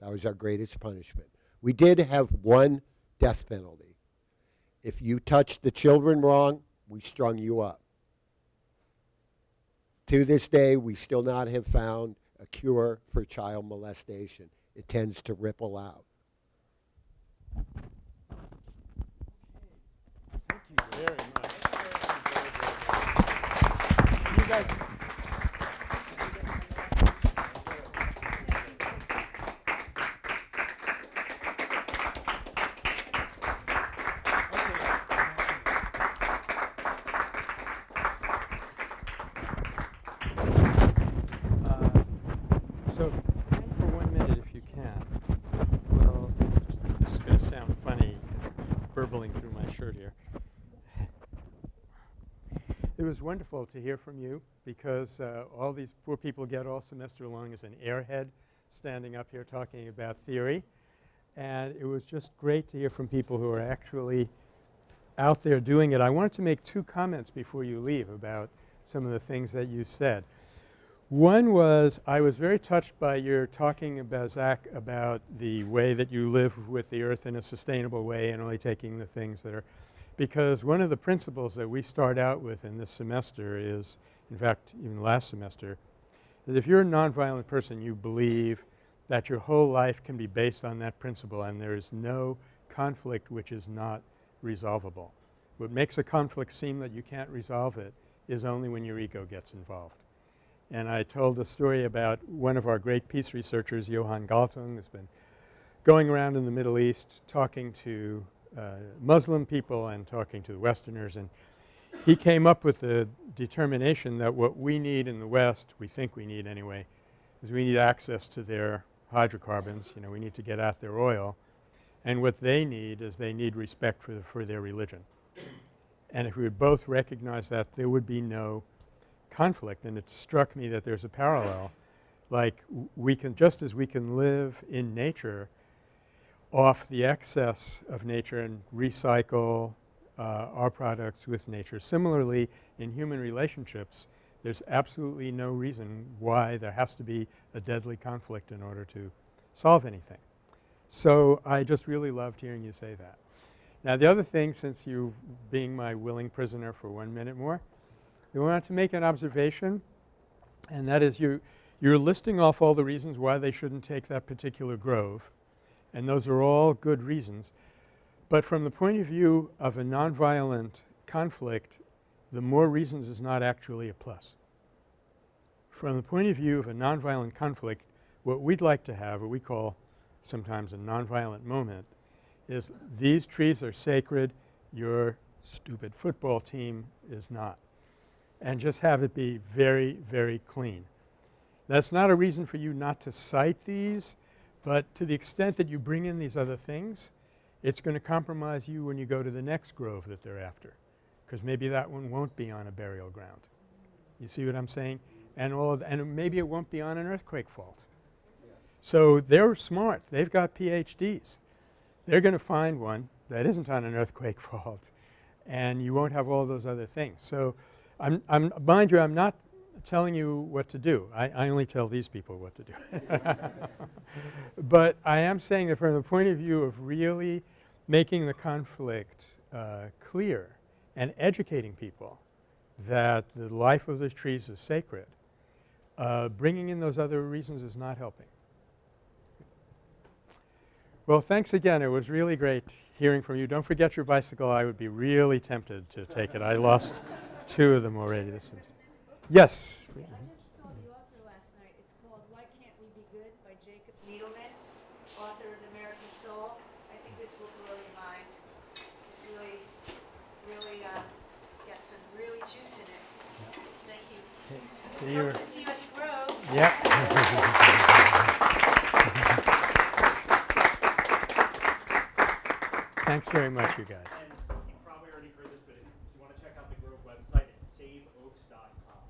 That was our greatest punishment. We did have one death penalty. If you touched the children wrong, we strung you up. To this day, we still not have found a cure for child molestation. It tends to ripple out very much. You guys was wonderful to hear from you because uh, all these poor people get all semester long as an airhead standing up here talking about theory. And it was just great to hear from people who are actually out there doing it. I wanted to make two comments before you leave about some of the things that you said. One was I was very touched by your talking about, Zach, about the way that you live with the earth in a sustainable way and only taking the things that are – because one of the principles that we start out with in this semester is – in fact, even last semester – is if you're a nonviolent person, you believe that your whole life can be based on that principle and there is no conflict which is not resolvable. What makes a conflict seem that you can't resolve it is only when your ego gets involved. And I told a story about one of our great peace researchers, Johan Galtung, who's been going around in the Middle East talking to Uh, Muslim people and talking to the Westerners and he came up with the determination that what we need in the West, we think we need anyway, is we need access to their hydrocarbons, you know, we need to get at their oil. And what they need is they need respect for, the, for their religion. And if we would both recognize that, there would be no conflict. And it struck me that there's a parallel. Like we can – just as we can live in nature off the excess of nature and recycle uh, our products with nature. Similarly, in human relationships, there's absolutely no reason why there has to be a deadly conflict in order to solve anything. So I just really loved hearing you say that. Now the other thing since you being my willing prisoner for one minute more, we wanted to make an observation and that is you you're listing off all the reasons why they shouldn't take that particular grove and those are all good reasons. But from the point of view of a nonviolent conflict, the more reasons is not actually a plus. From the point of view of a nonviolent conflict, what we'd like to have, what we call sometimes a nonviolent moment, is these trees are sacred, your stupid football team is not. And just have it be very, very clean. That's not a reason for you not to cite these, but to the extent that you bring in these other things, it's going to compromise you when you go to the next grove that they're after because maybe that one won't be on a burial ground. You see what I'm saying? And all and maybe it won't be on an earthquake fault. So they're smart. They've got PhDs. They're going to find one that isn't on an earthquake fault and you won't have all those other things. So I'm, I'm mind you, I'm not telling you what to do. I, I only tell these people what to do. but I am saying that from the point of view of really making the conflict uh, clear and educating people that the life of those trees is sacred, uh, bringing in those other reasons is not helping. Well, thanks again. It was really great hearing from you. Don't forget your bicycle. I would be really tempted to take it. I lost two of them already. This is yes. I just saw the author last night. It's called Why Can't We Be Good by Jacob Needleman, author of The American Soul. I think this will blow your mind. It's really, really uh, got some really juice in it. Thank you. Hope to see you at the Grove. Yep. Thanks very much, you guys. And you probably already heard this, but if you want to check out the Grove website, it's saveoaks.com.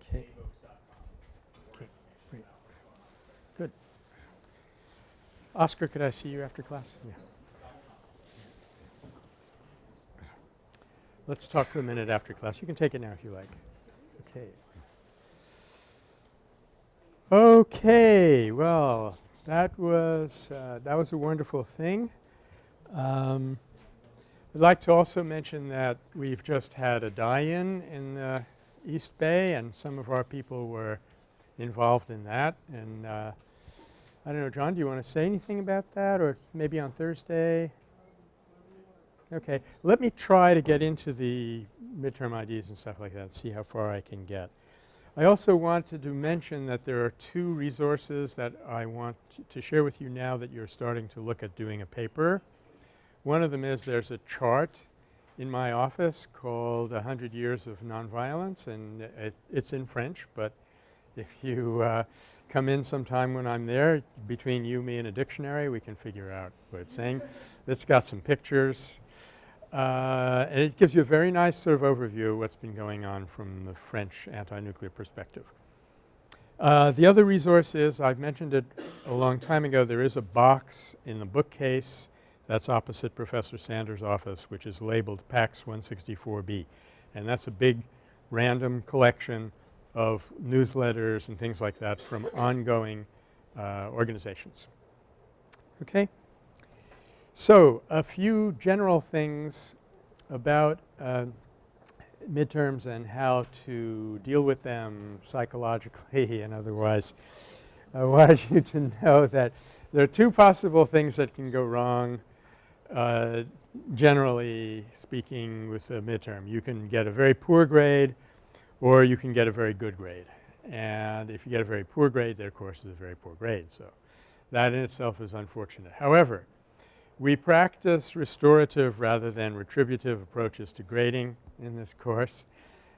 Okay. Saveoaks.com is more Okay, information great. about what's going on. Good. Oscar, could I see you after class? Yeah. Let's talk for a minute after class. You can take it now if you like. Okay. Okay. Well, that was uh, that was a wonderful thing. Um, I'd like to also mention that we've just had a die-in in the East Bay, and some of our people were involved in that. And uh, I don't know, John, do you want to say anything about that, or maybe on Thursday? Okay. Let me try to get into the midterm ideas and stuff like that, see how far I can get. I also wanted to mention that there are two resources that I want to share with you now that you're starting to look at doing a paper. One of them is there's a chart in my office called 100 Years of Nonviolence and it, it's in French, but if you uh, come in sometime when I'm there, between you, me, and a dictionary, we can figure out what it's saying. It's got some pictures. Uh, and it gives you a very nice sort of overview of what's been going on from the French anti-nuclear perspective. Uh, the other resource is, I've mentioned it a long time ago, there is a box in the bookcase that's opposite Professor Sanders' office which is labeled PACS 164B. And that's a big random collection of newsletters and things like that from ongoing uh, organizations. Okay? So, a few general things about uh, midterms and how to deal with them psychologically and otherwise. I want you to know that there are two possible things that can go wrong uh, generally speaking with a midterm. You can get a very poor grade or you can get a very good grade. And if you get a very poor grade, their course is a very poor grade. So, that in itself is unfortunate. However, we practice restorative rather than retributive approaches to grading in this course.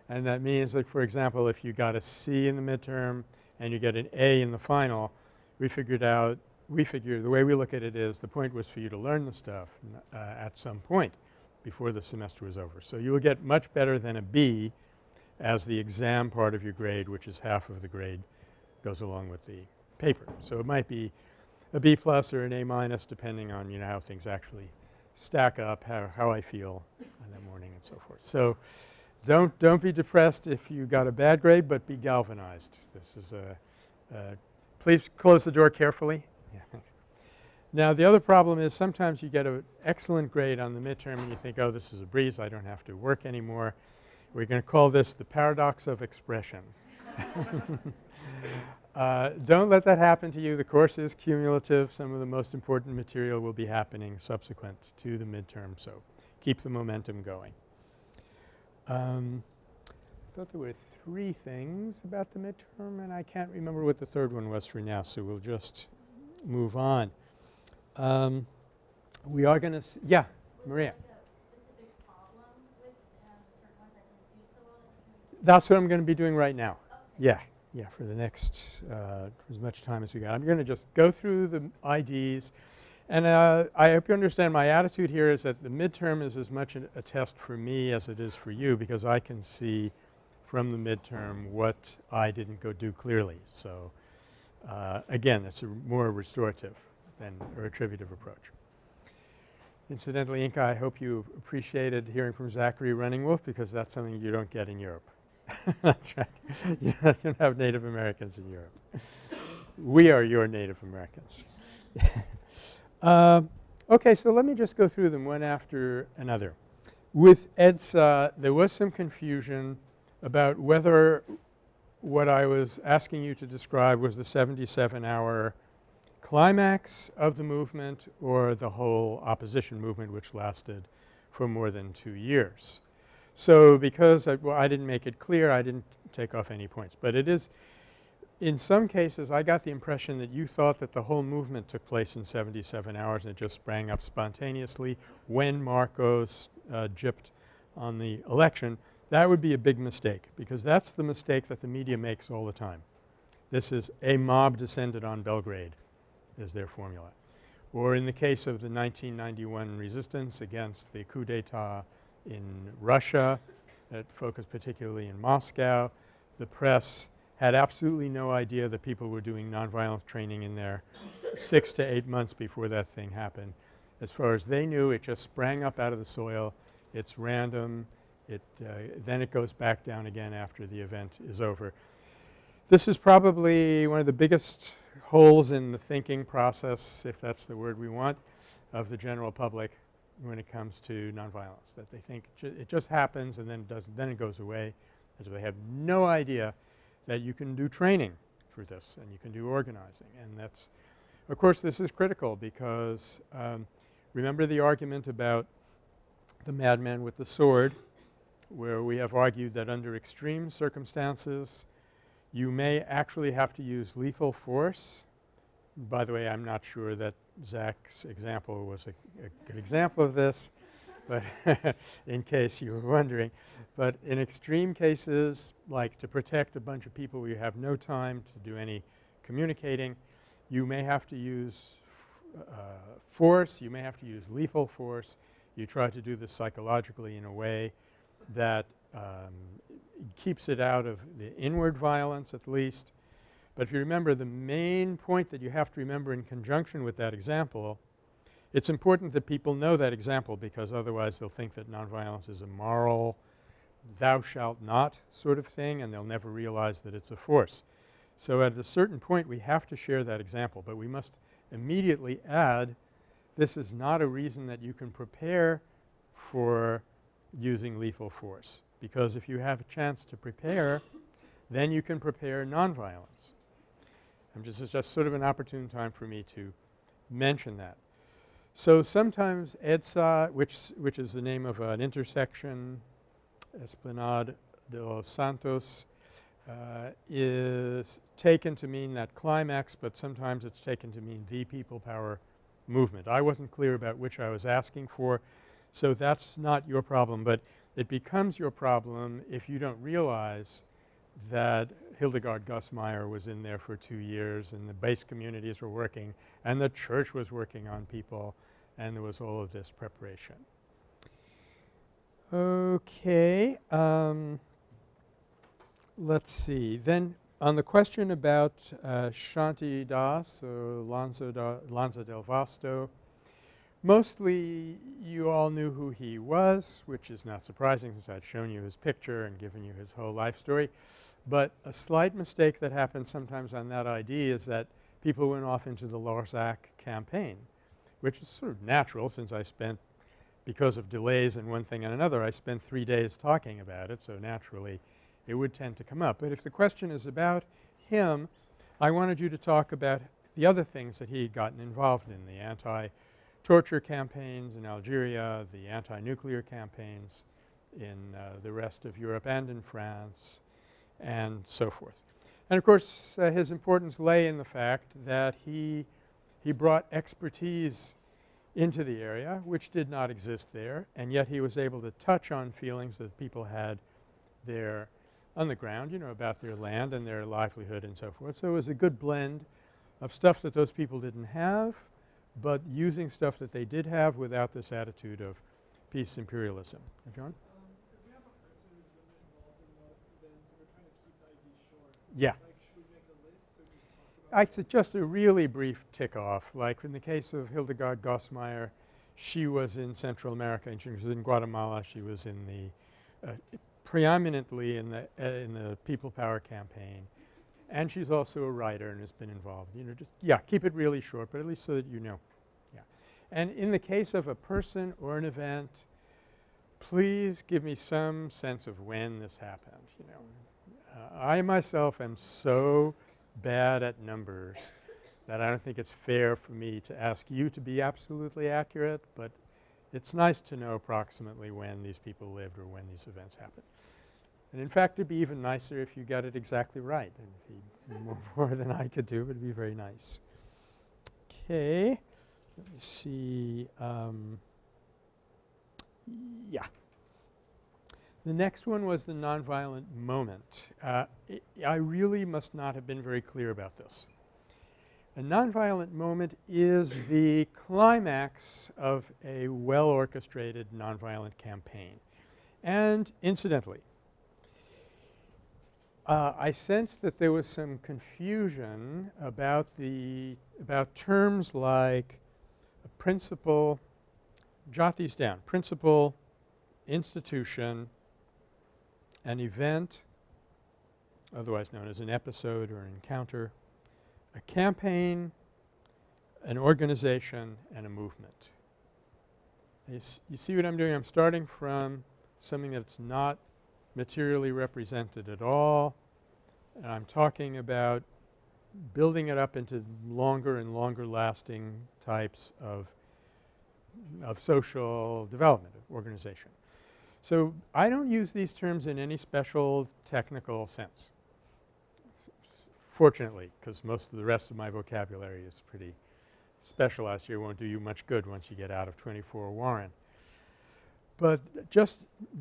And that means that for example, if you got a C in the midterm and you get an A in the final, we figured out we figure the way we look at it is the point was for you to learn the stuff uh, at some point before the semester was over. So, you will get much better than a B as the exam part of your grade which is half of the grade goes along with the paper. So, it might be a B plus or an A minus depending on you know how things actually stack up, how, how I feel in the morning and so forth. So, don't, don't be depressed if you got a bad grade, but be galvanized. This is a, a please close the door carefully. now, the other problem is sometimes you get an excellent grade on the midterm and you think, oh, this is a breeze, I don't have to work anymore. We're going to call this the paradox of expression. Uh, don't let that happen to you. The course is cumulative. Some of the most important material will be happening subsequent to the midterm. So, keep the momentum going. Um, I thought there were three things about the midterm and I can't remember what the third one was for now. So, we'll just move on. Um, we are going to – yeah, Maria. That's what I'm going to be doing right now. Yeah yeah, for the next uh, as much time as we got. I'm going to just go through the IDs and uh, I hope you understand my attitude here is that the midterm is as much a, a, test for me as it is for you because I can see from the midterm what I didn't go do clearly. So, uh, again it's a more restorative than a retributive approach. Incidentally, Inka, I hope you appreciated hearing from Zachary Running Wolf because that's something you don't get in Europe. That's right. You don't have Native Americans in Europe. we are your Native Americans. uh, okay, so let me just go through them one after another. With EDSA, there was some confusion about whether what I was asking you to describe was the 77 hour climax of the movement or the whole opposition movement which lasted for more than two years. So, because I, well, I didn't make it clear, I didn't take off any points. But it is in some cases I got the impression that you thought that the whole movement took place in 77 hours and it just sprang up spontaneously when Marcos uh, gypped on the election. That would be a big mistake because that's the mistake that the media makes all the time. This is a mob descended on Belgrade is their formula. Or in the case of the 1991 resistance against the coup d'etat in Russia that focused particularly in Moscow. The press had absolutely no idea that people were doing nonviolent training in there 6 to 8 months before that thing happened. As far as they knew, it just sprang up out of the soil. It's random. It uh, then it goes back down again after the event is over. This is probably one of the biggest holes in the thinking process, if that's the word we want, of the general public when it comes to nonviolence, that they think ju it just happens and then it doesn't, then it goes away. And so they have no idea that you can do training for this and you can do organizing. And that's, of course, this is critical because um, remember the argument about the madman with the sword where we have argued that under extreme circumstances you may actually have to use lethal force. By the way, I'm not sure that Zach's example was a, a good example of this, but in case you were wondering. But in extreme cases, like to protect a bunch of people where you have no time to do any communicating, you may have to use uh, force, you may have to use lethal force You try to do this psychologically in a way that um, keeps it out of the inward violence at least. But if you remember the main point that you have to remember in conjunction with that example, it's important that people know that example because otherwise they'll think that nonviolence is a moral thou shalt not sort of thing and they'll never realize that it's a force. So at a certain point we have to share that example, but we must immediately add this is not a reason that you can prepare for using lethal force because if you have a chance to prepare then you can prepare nonviolence. I'm just it's just sort of an opportune time for me to mention that. So sometimes EDSA which which is the name of an intersection Esplanade de los Santos uh, is taken to mean that climax, but sometimes it's taken to mean the people power movement. I wasn't clear about which I was asking for, so that's not your problem, but it becomes your problem if you don't realize that Hildegard Goss-Mayr was in there for two years and the base communities were working and the church was working on people and there was all of this preparation. Okay. Um, let's see. Then on the question about uh, Shantidas or Lanza, da, Lanza del Vasto, mostly you all knew who he was, which is not surprising since I'd shown you his picture and given you his whole life story. But a slight mistake that happens sometimes on that ID is that people went off into the Larzac campaign, which is sort of natural since I spent because of delays and one thing and another, I spent three days talking about it, so naturally it would tend to come up. But if the question is about him, I wanted you to talk about the other things that he had gotten involved in, the anti-torture campaigns in Algeria, the anti-nuclear campaigns in uh, the rest of Europe and in France and so forth. And of course, uh, his importance lay in the fact that he, he brought expertise into the area which did not exist there and yet he was able to touch on feelings that people had there on the ground, you know, about their land and their livelihood and so forth. So it was a good blend of stuff that those people didn't have, but using stuff that they did have without this attitude of peace imperialism. John? Yeah. I just a really brief tick off like in the case of Hildegard Goss-Mayr she was in Central America and she was in Guatemala. She was in the uh, preeminently in the uh, in the people power campaign. And she's also a writer and has been involved. You know just yeah keep it really short but at least so that you know. Yeah. And in the case of a person or an event please give me some sense of when this happened you know I myself am so bad at numbers that I don't think it's fair for me to ask you to be absolutely accurate, but it's nice to know approximately when these people lived or when these events happened. And in fact, it'd be even nicer if you got it exactly right. And more, more than I could do, it'd be very nice. Okay. Let me see. Um, yeah. The next one was the nonviolent moment. Uh, I really must not have been very clear about this. A nonviolent moment is the climax of a well-orchestrated nonviolent campaign. And incidentally, uh, I sensed that there was some confusion about the about terms like principle, jot these down, principle, institution, an event, otherwise known as an episode or an encounter, a campaign, an organization, and a movement. You, you see what I'm doing? I'm starting from something that's not materially represented at all and I'm talking about building it up into longer and longer lasting types of of social development of organization. So I don't use these terms in any special technical sense fortunately because most of the rest of my vocabulary is pretty specialized here won't do you much good once you get out of 24 Warren. But just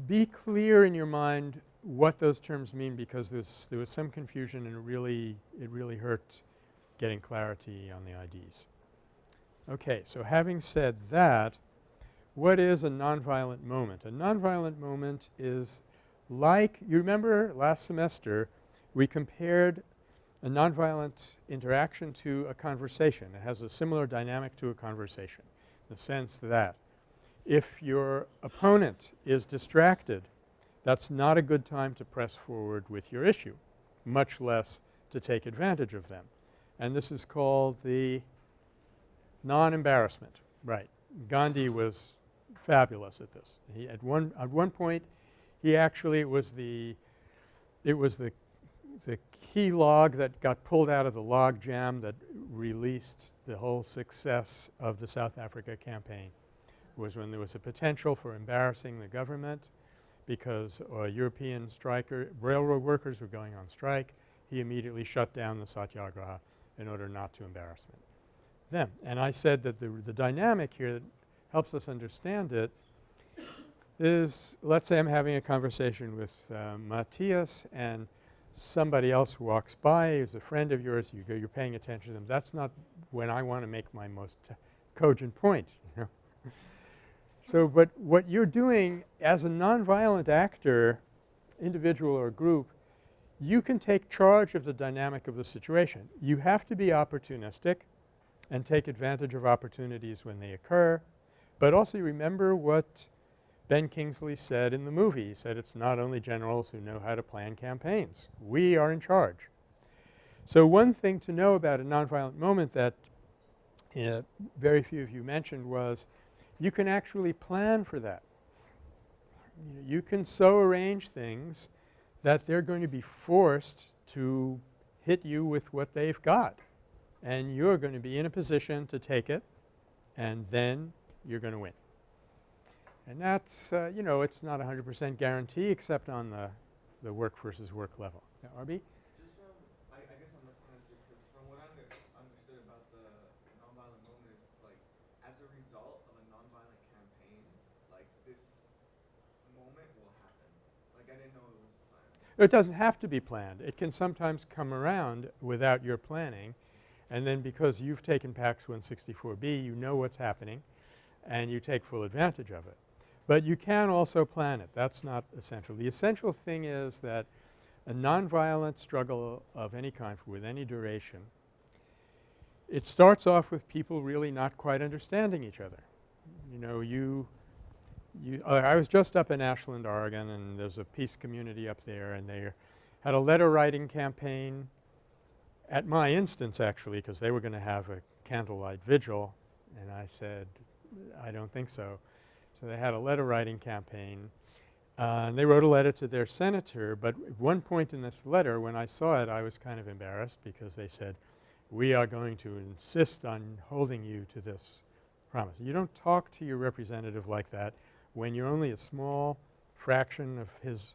be clear in your mind what those terms mean because there was some confusion and it really it really hurt getting clarity on the IDs. Okay, so having said that what is a nonviolent moment? A nonviolent moment is like – you remember last semester we compared a nonviolent interaction to a conversation. It has a similar dynamic to a conversation in the sense that if your opponent is distracted, that's not a good time to press forward with your issue, much less to take advantage of them. And this is called the non-embarrassment, right. Gandhi was fabulous at this. He at one at one point he actually was the it was the the key log that got pulled out of the log jam that released the whole success of the South Africa campaign was when there was a potential for embarrassing the government because uh, European striker railroad workers were going on strike. He immediately shut down the satyagraha in order not to embarrass them. And I said that the, the dynamic here helps us understand it is let's say I'm having a conversation with uh, Matthias and somebody else walks by who's a friend of yours, you go, you're paying attention to them. That's not when I want to make my most cogent point, you know. so, but what you're doing as a nonviolent actor, individual or group, you can take charge of the dynamic of the situation. You have to be opportunistic and take advantage of opportunities when they occur, but also you remember what Ben Kingsley said in the movie. He said it's not only generals who know how to plan campaigns. We are in charge. So one thing to know about a nonviolent moment that uh, very few of you mentioned was you can actually plan for that. You can so arrange things that they're going to be forced to hit you with what they've got and you're going to be in a position to take it and then you're going to win. And that's uh, you know it's not a 100 percent guarantee except on the, the work versus work level. Yeah, RB? Just from, I, I guess I'm misunderstood because from what I under, understood about the nonviolent movement is like as a result of a nonviolent campaign, like this moment will happen. Like I didn't know it. It doesn't have to be planned. It can sometimes come around without your planning and then because you've taken PACS 164B you know what's happening and you take full advantage of it. But you can also plan it. That's not essential. The essential thing is that a nonviolent struggle of any kind with any duration, it starts off with people really not quite understanding each other. You know, you you uh, I was just up in Ashland, Oregon and there's a peace community up there and they had a letter writing campaign at my instance actually because they were going to have a candlelight vigil and I said, I don't think so. So they had a letter writing campaign uh, and they wrote a letter to their senator, but at one point in this letter when I saw it I was kind of embarrassed because they said, we are going to insist on holding you to this promise. You don't talk to your representative like that when you're only a small fraction of his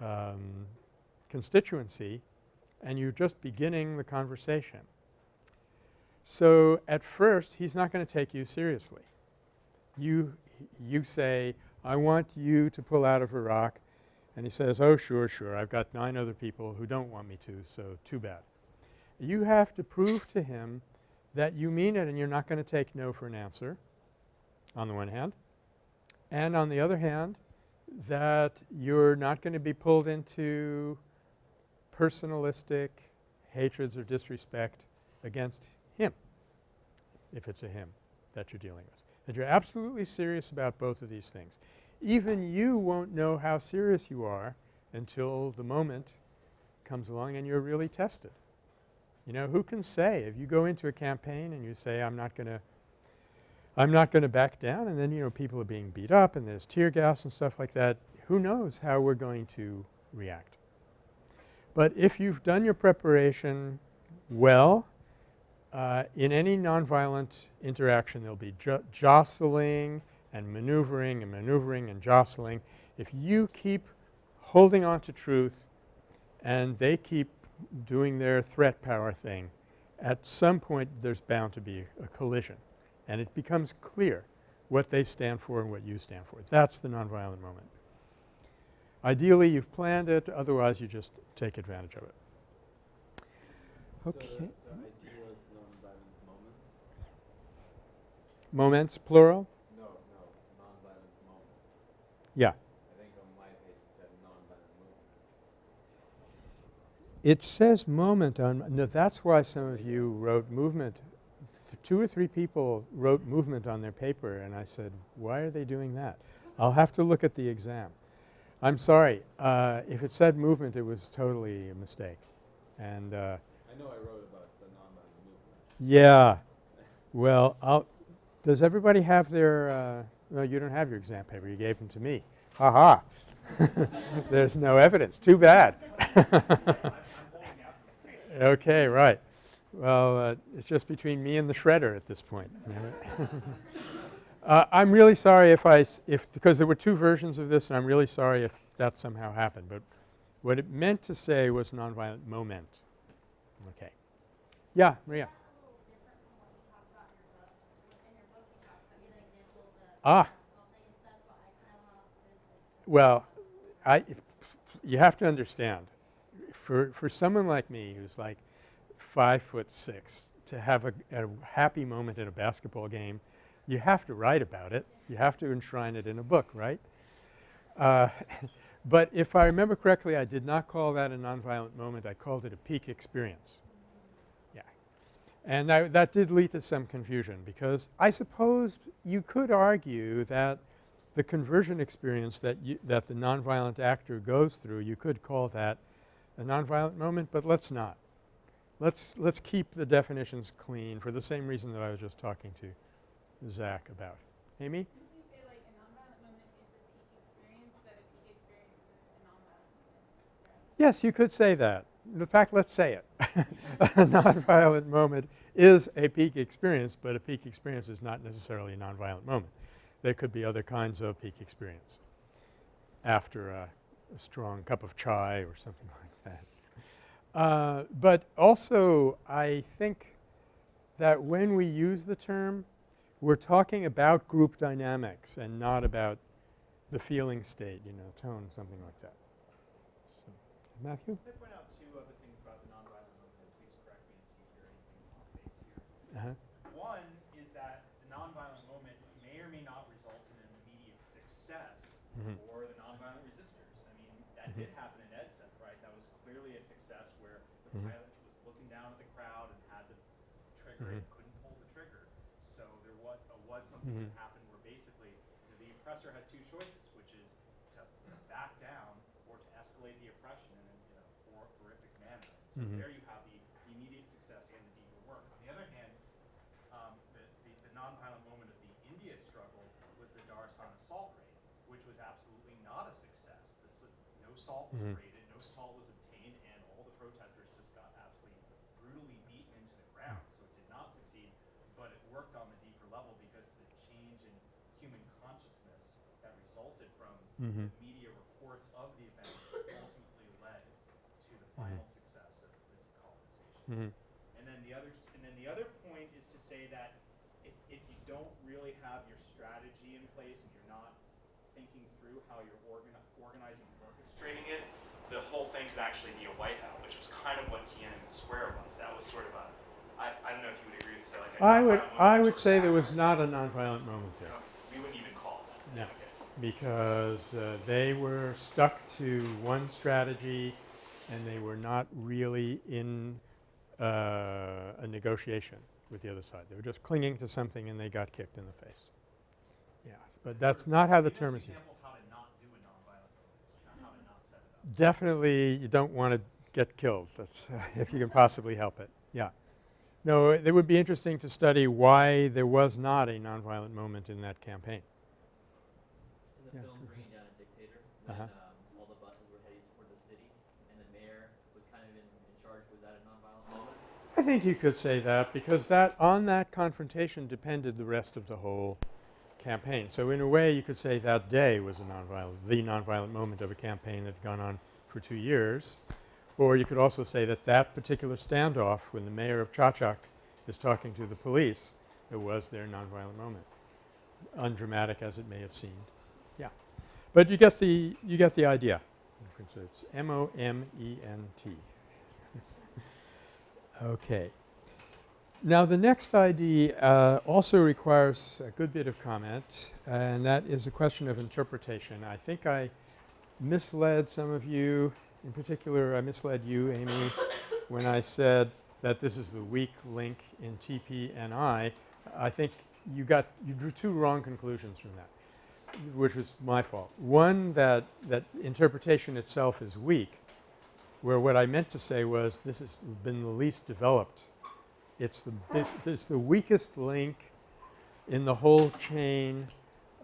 um, constituency and you're just beginning the conversation. So at first he's not going to take you seriously. You you say, I want you to pull out of Iraq and he says, oh sure, sure, I've got nine other people who don't want me to, so too bad. You have to prove to him that you mean it and you're not going to take no for an answer on the one hand. And on the other hand, that you're not going to be pulled into personalistic hatreds or disrespect against him, if it's a him that you're dealing with that you're absolutely serious about both of these things. Even you won't know how serious you are until the moment comes along and you're really tested. You know, who can say if you go into a campaign and you say I'm not going to I'm not going to back down and then you know people are being beat up and there's tear gas and stuff like that, who knows how we're going to react. But if you've done your preparation well uh, in any nonviolent interaction there'll be jostling and maneuvering and maneuvering and jostling. If you keep holding on to truth and they keep doing their threat power thing, at some point there's bound to be a collision and it becomes clear what they stand for and what you stand for. That's the nonviolent moment. Ideally you've planned it, otherwise you just take advantage of it. Okay. So Moments, plural? No, no, nonviolent moments. Yeah. I think on my page it said nonviolent movement. It says moment on, no, that's why some of you wrote movement. Th- Two or three people wrote movement on their paper and I said, why are they doing that? I'll have to look at the exam. I'm sorry, uh, if it said movement, it was totally a mistake. And uh, I know I wrote about the nonviolent movement. yeah, well, I'll, does everybody have their, uh, no, you don't have your exam paper, you gave them to me. Ha ha. There's no evidence, too bad. Okay, right. Well, uh, it's just between me and the shredder at this point. uh, I'm really sorry if I if, because there were two versions of this and I'm really sorry if that somehow happened. But what it meant to say was nonviolent moment. Okay. Yeah, Maria. Ah. Well, I, you have to understand, for, for someone like me who's like five foot six, to have a, a happy moment in a basketball game, you have to write about it. You have to enshrine it in a book, right? Uh, but if I remember correctly, I did not call that a nonviolent moment. I called it a peak experience. And that, that did lead to some confusion because I suppose you could argue that the conversion experience that you, that the nonviolent actor goes through, you could call that a nonviolent moment, but let's not. Let's, let's keep the definitions clean for the same reason that I was just talking to Zach about. Amy? Didn't you say like a nonviolent moment is a peak experience, that a peak experience isn't a nonviolent? Yes, you could say that. In fact, let's say it. a nonviolent moment is a peak experience, but a peak experience is not necessarily a nonviolent moment. There could be other kinds of peak experience after a, a strong cup of chai or something like that. Uh, but also, I think that when we use the term, we're talking about group dynamics and not about the feeling state, you know, tone, something like that. So, Matthew? Can I point out two other things about the nonviolent movement? Please correct me if you hear anything off base here. Uh-huh. One is that the nonviolent moment may or may not result in an immediate success Mhm. for the nonviolent resistors. I mean, that did happen in EDSA, right? That was clearly a success where the Mhm. pilot was looking down at the crowd and had the trigger and Mhm. couldn't pull the trigger. So there was, uh, was something that happened where basically you know, the oppressor has two choices, which is to back down or to escalate the oppression in a, a hor- horrific manner. So Mhm. there you have the immediate success and the deeper work. On the other hand, um, the, the, the nonviolent moment of the India struggle was the Dharasana salt raid, which was absolutely not a success. This, no salt was Mhm. raided, no salt was obtained, and all the protesters just got absolutely brutally beaten into the ground. So it did not succeed, but it worked on the deeper level because the change in human consciousness that resulted from Mhm. the media reports of the event ultimately led to the final success of the decolonization. Mhm. And then the other, and then the other point is to say that if, if you don't really have your strategy in place and you're not thinking through how you're organi- organizing and orchestrating it, the whole thing could actually be a whiteout, which was kind of what Tiananmen Square was. That was sort of a, I, I don't know if you would agree with this. Like a I would, I would say there was not a nonviolent moment there. We wouldn't even call that. No. Because uh, they were stuck to one strategy and they were not really in uh, a negotiation with the other side. They were just clinging to something and they got kicked in the face. Yes, but that's not how the term is used. example of how to not do a nonviolent movement, how to not set it up. Definitely you don't want to get killed. That's uh, if you can possibly help it. Yeah. No, it would be interesting to study why there was not a nonviolent moment in that campaign. In the Yeah. film Bringing Down a Dictator, when Uh-huh. um, all the buses were heading toward the city and the mayor was kind of in, in charge, was that a nonviolent moment? I think you could say that because that on that confrontation depended the rest of the whole campaign. So in a way you could say that day was a nonviolent, the nonviolent moment of a campaign that had gone on for two years. Or you could also say that that particular standoff when the mayor of Chachak is talking to the police, it was their nonviolent moment. Undramatic as it may have seemed. Yeah. But you get the, you get the idea. It's M-O-M-E-N-T. Okay. Now the next ID uh, also requires a good bit of comment and that is a question of interpretation. I think I misled some of you, in particular I misled you Amy when I said that this is the weak link in TPNI. I think you got – you drew two wrong conclusions from that, which was my fault. One that, that interpretation itself is weak, where what I meant to say was this has been the least developed. It's the – it's the weakest link in the whole chain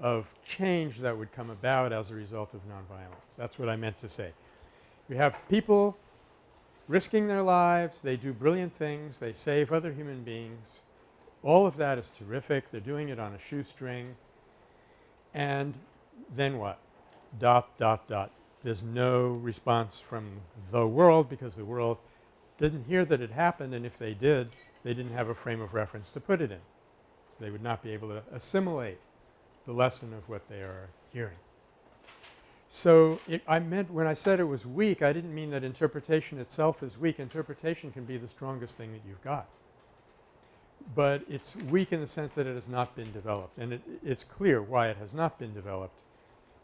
of change that would come about as a result of nonviolence. That's what I meant to say. We have people risking their lives, they do brilliant things, they save other human beings. All of that is terrific. They're doing it on a shoestring. And then what? Dot, dot, dot. There's no response from the world because the world didn't hear that it happened and if they did, they didn't have a frame of reference to put it in. They would not be able to assimilate the lesson of what they are hearing. So, I meant when I said it was weak, I didn't mean that interpretation itself is weak. Interpretation can be the strongest thing that you've got. But it's weak in the sense that it has not been developed and it, it's clear why it has not been developed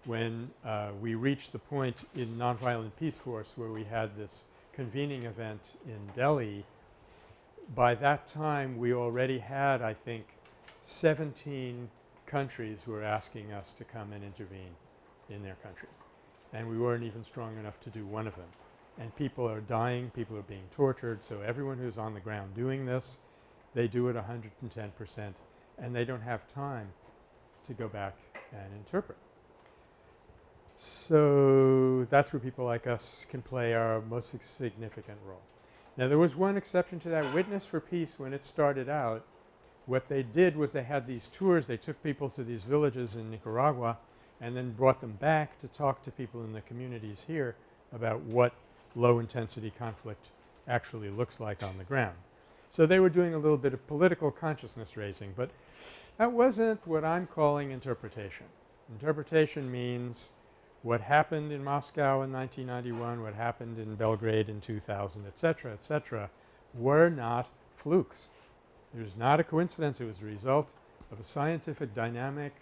when uh, we reached the point in Nonviolent Peaceforce where we had this convening event in Delhi. By that time we already had I think 17 countries who were asking us to come and intervene in their country and we weren't even strong enough to do one of them. And people are dying, people are being tortured. So, everyone who's on the ground doing this, they do it 110 percent and they don't have time to go back and interpret. So, that's where people like us can play our most significant role. Now, there was one exception to that Witness for Peace when it started out. What they did was they had these tours. They took people to these villages in Nicaragua and then brought them back to talk to people in the communities here about what low intensity conflict actually looks like on the ground. So, they were doing a little bit of political consciousness raising, but that wasn't what I'm calling interpretation. Interpretation means what happened in Moscow in 1991, what happened in Belgrade in 2000, etc., etc., were not flukes. It was not a coincidence. It was a result of a scientific dynamic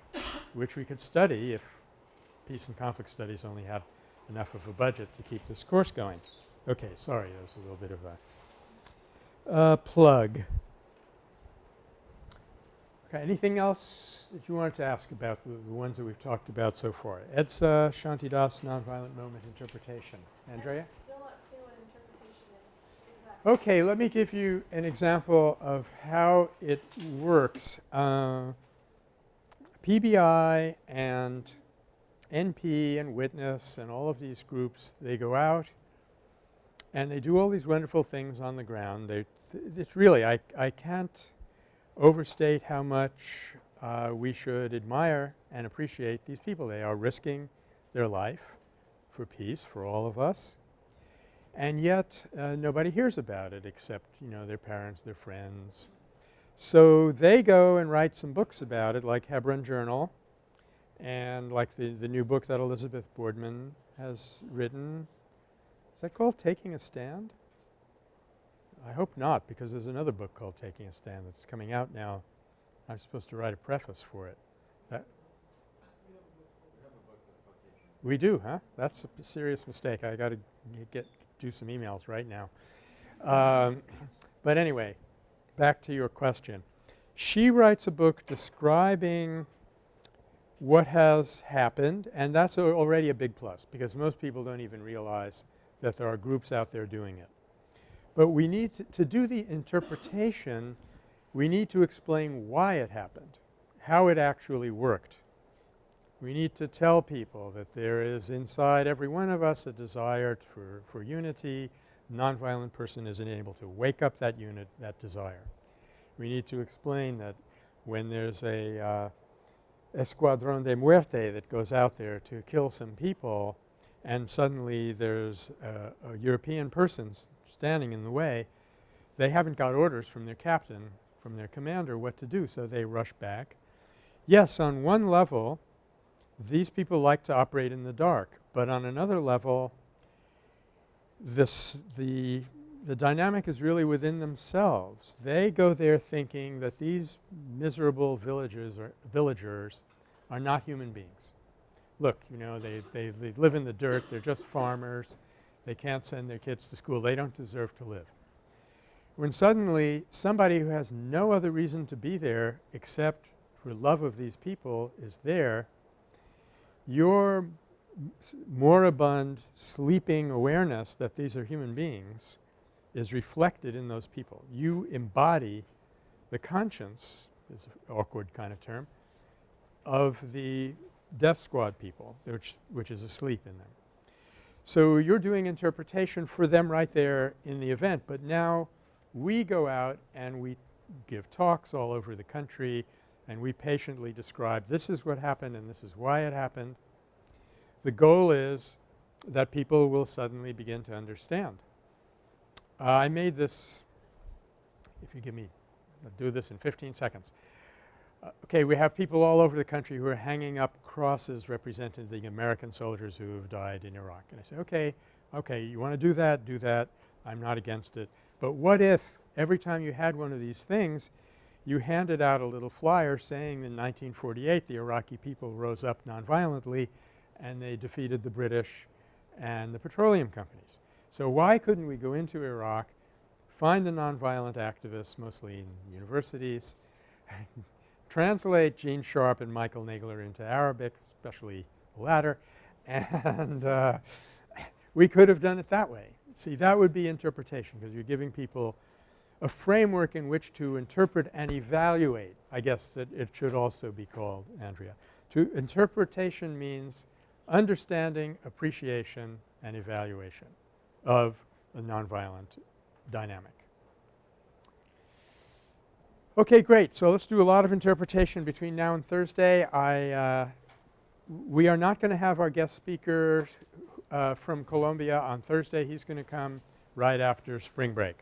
which we could study if peace and conflict studies only had enough of a budget to keep this course going. Okay, sorry, that was a little bit of a uh, plug. Okay, anything else that you wanted to ask about the, the ones that we've talked about so far? EDSA, Shantidas, Nonviolent Moment Interpretation. Andrea? I'm still not clear what interpretation is. Okay, let me give you an example of how it works. Uh, PBI and NP and Witness and all of these groups, they go out and they do all these wonderful things on the ground. They it's really I, I can't overstate how much uh, we should admire and appreciate these people. They are risking their life for peace for all of us and yet uh, nobody hears about it except you know their parents, their friends. So, they go and write some books about it like Hebron Journal and like the, the new book that Elizabeth Boardman has written. Is that called Taking a Stand? I hope not because there's another book called Taking a Stand that's coming out now. I'm supposed to write a preface for it. That we do, huh? That's a serious mistake. I got to get do some emails right now. Um, but anyway, back to your question. She writes a book describing what has happened and that's already a big plus because most people don't even realize that there are groups out there doing it. But we need to, to do the interpretation, we need to explain why it happened, how it actually worked. We need to tell people that there is inside every one of us a desire for, for unity. Nonviolent person isn't able to wake up that unit, that desire. We need to explain that when there's a uh, escuadron de muerte that goes out there to kill some people and suddenly there's a, a European person standing in the way, they haven't got orders from their captain, from their commander what to do, so they rush back. Yes, on one level these people like to operate in the dark, but on another level this the the dynamic is really within themselves. They go there thinking that these miserable villagers or villagers are not human beings. Look, you know, they, they, they live in the dirt, they're just farmers, they can't send their kids to school, they don't deserve to live. When suddenly somebody who has no other reason to be there except for love of these people is there, your moribund, sleeping awareness that these are human beings is reflected in those people. You embody the conscience, is an awkward kind of term, of the death squad people, which, which is asleep in them. So you're doing interpretation for them right there in the event, but now we go out and we give talks all over the country and we patiently describe this is what happened and this is why it happened. The goal is that people will suddenly begin to understand. Uh, I made this, if you give me, I'll do this in 15 seconds. Uh, okay, we have people all over the country who are hanging up crosses representing the American soldiers who have died in Iraq. And I say, okay, okay, you want to do that, do that. I'm not against it. But what if every time you had one of these things, you handed out a little flyer saying in 1948 the Iraqi people rose up nonviolently and they defeated the British and the petroleum companies. So why couldn't we go into Iraq, find the nonviolent activists, mostly in universities, translate Gene Sharp and Michael Nagler into Arabic, especially the latter, and uh, we could have done it that way. See, that would be interpretation because you're giving people a framework in which to interpret and evaluate. I guess that it should also be called, Andrea. To interpretation means understanding, appreciation, and evaluation of a nonviolent dynamic. Okay, great. So let's do a lot of interpretation between now and Thursday. I, uh, we are not going to have our guest speaker uh, from Colombia on Thursday. He's going to come right after spring break.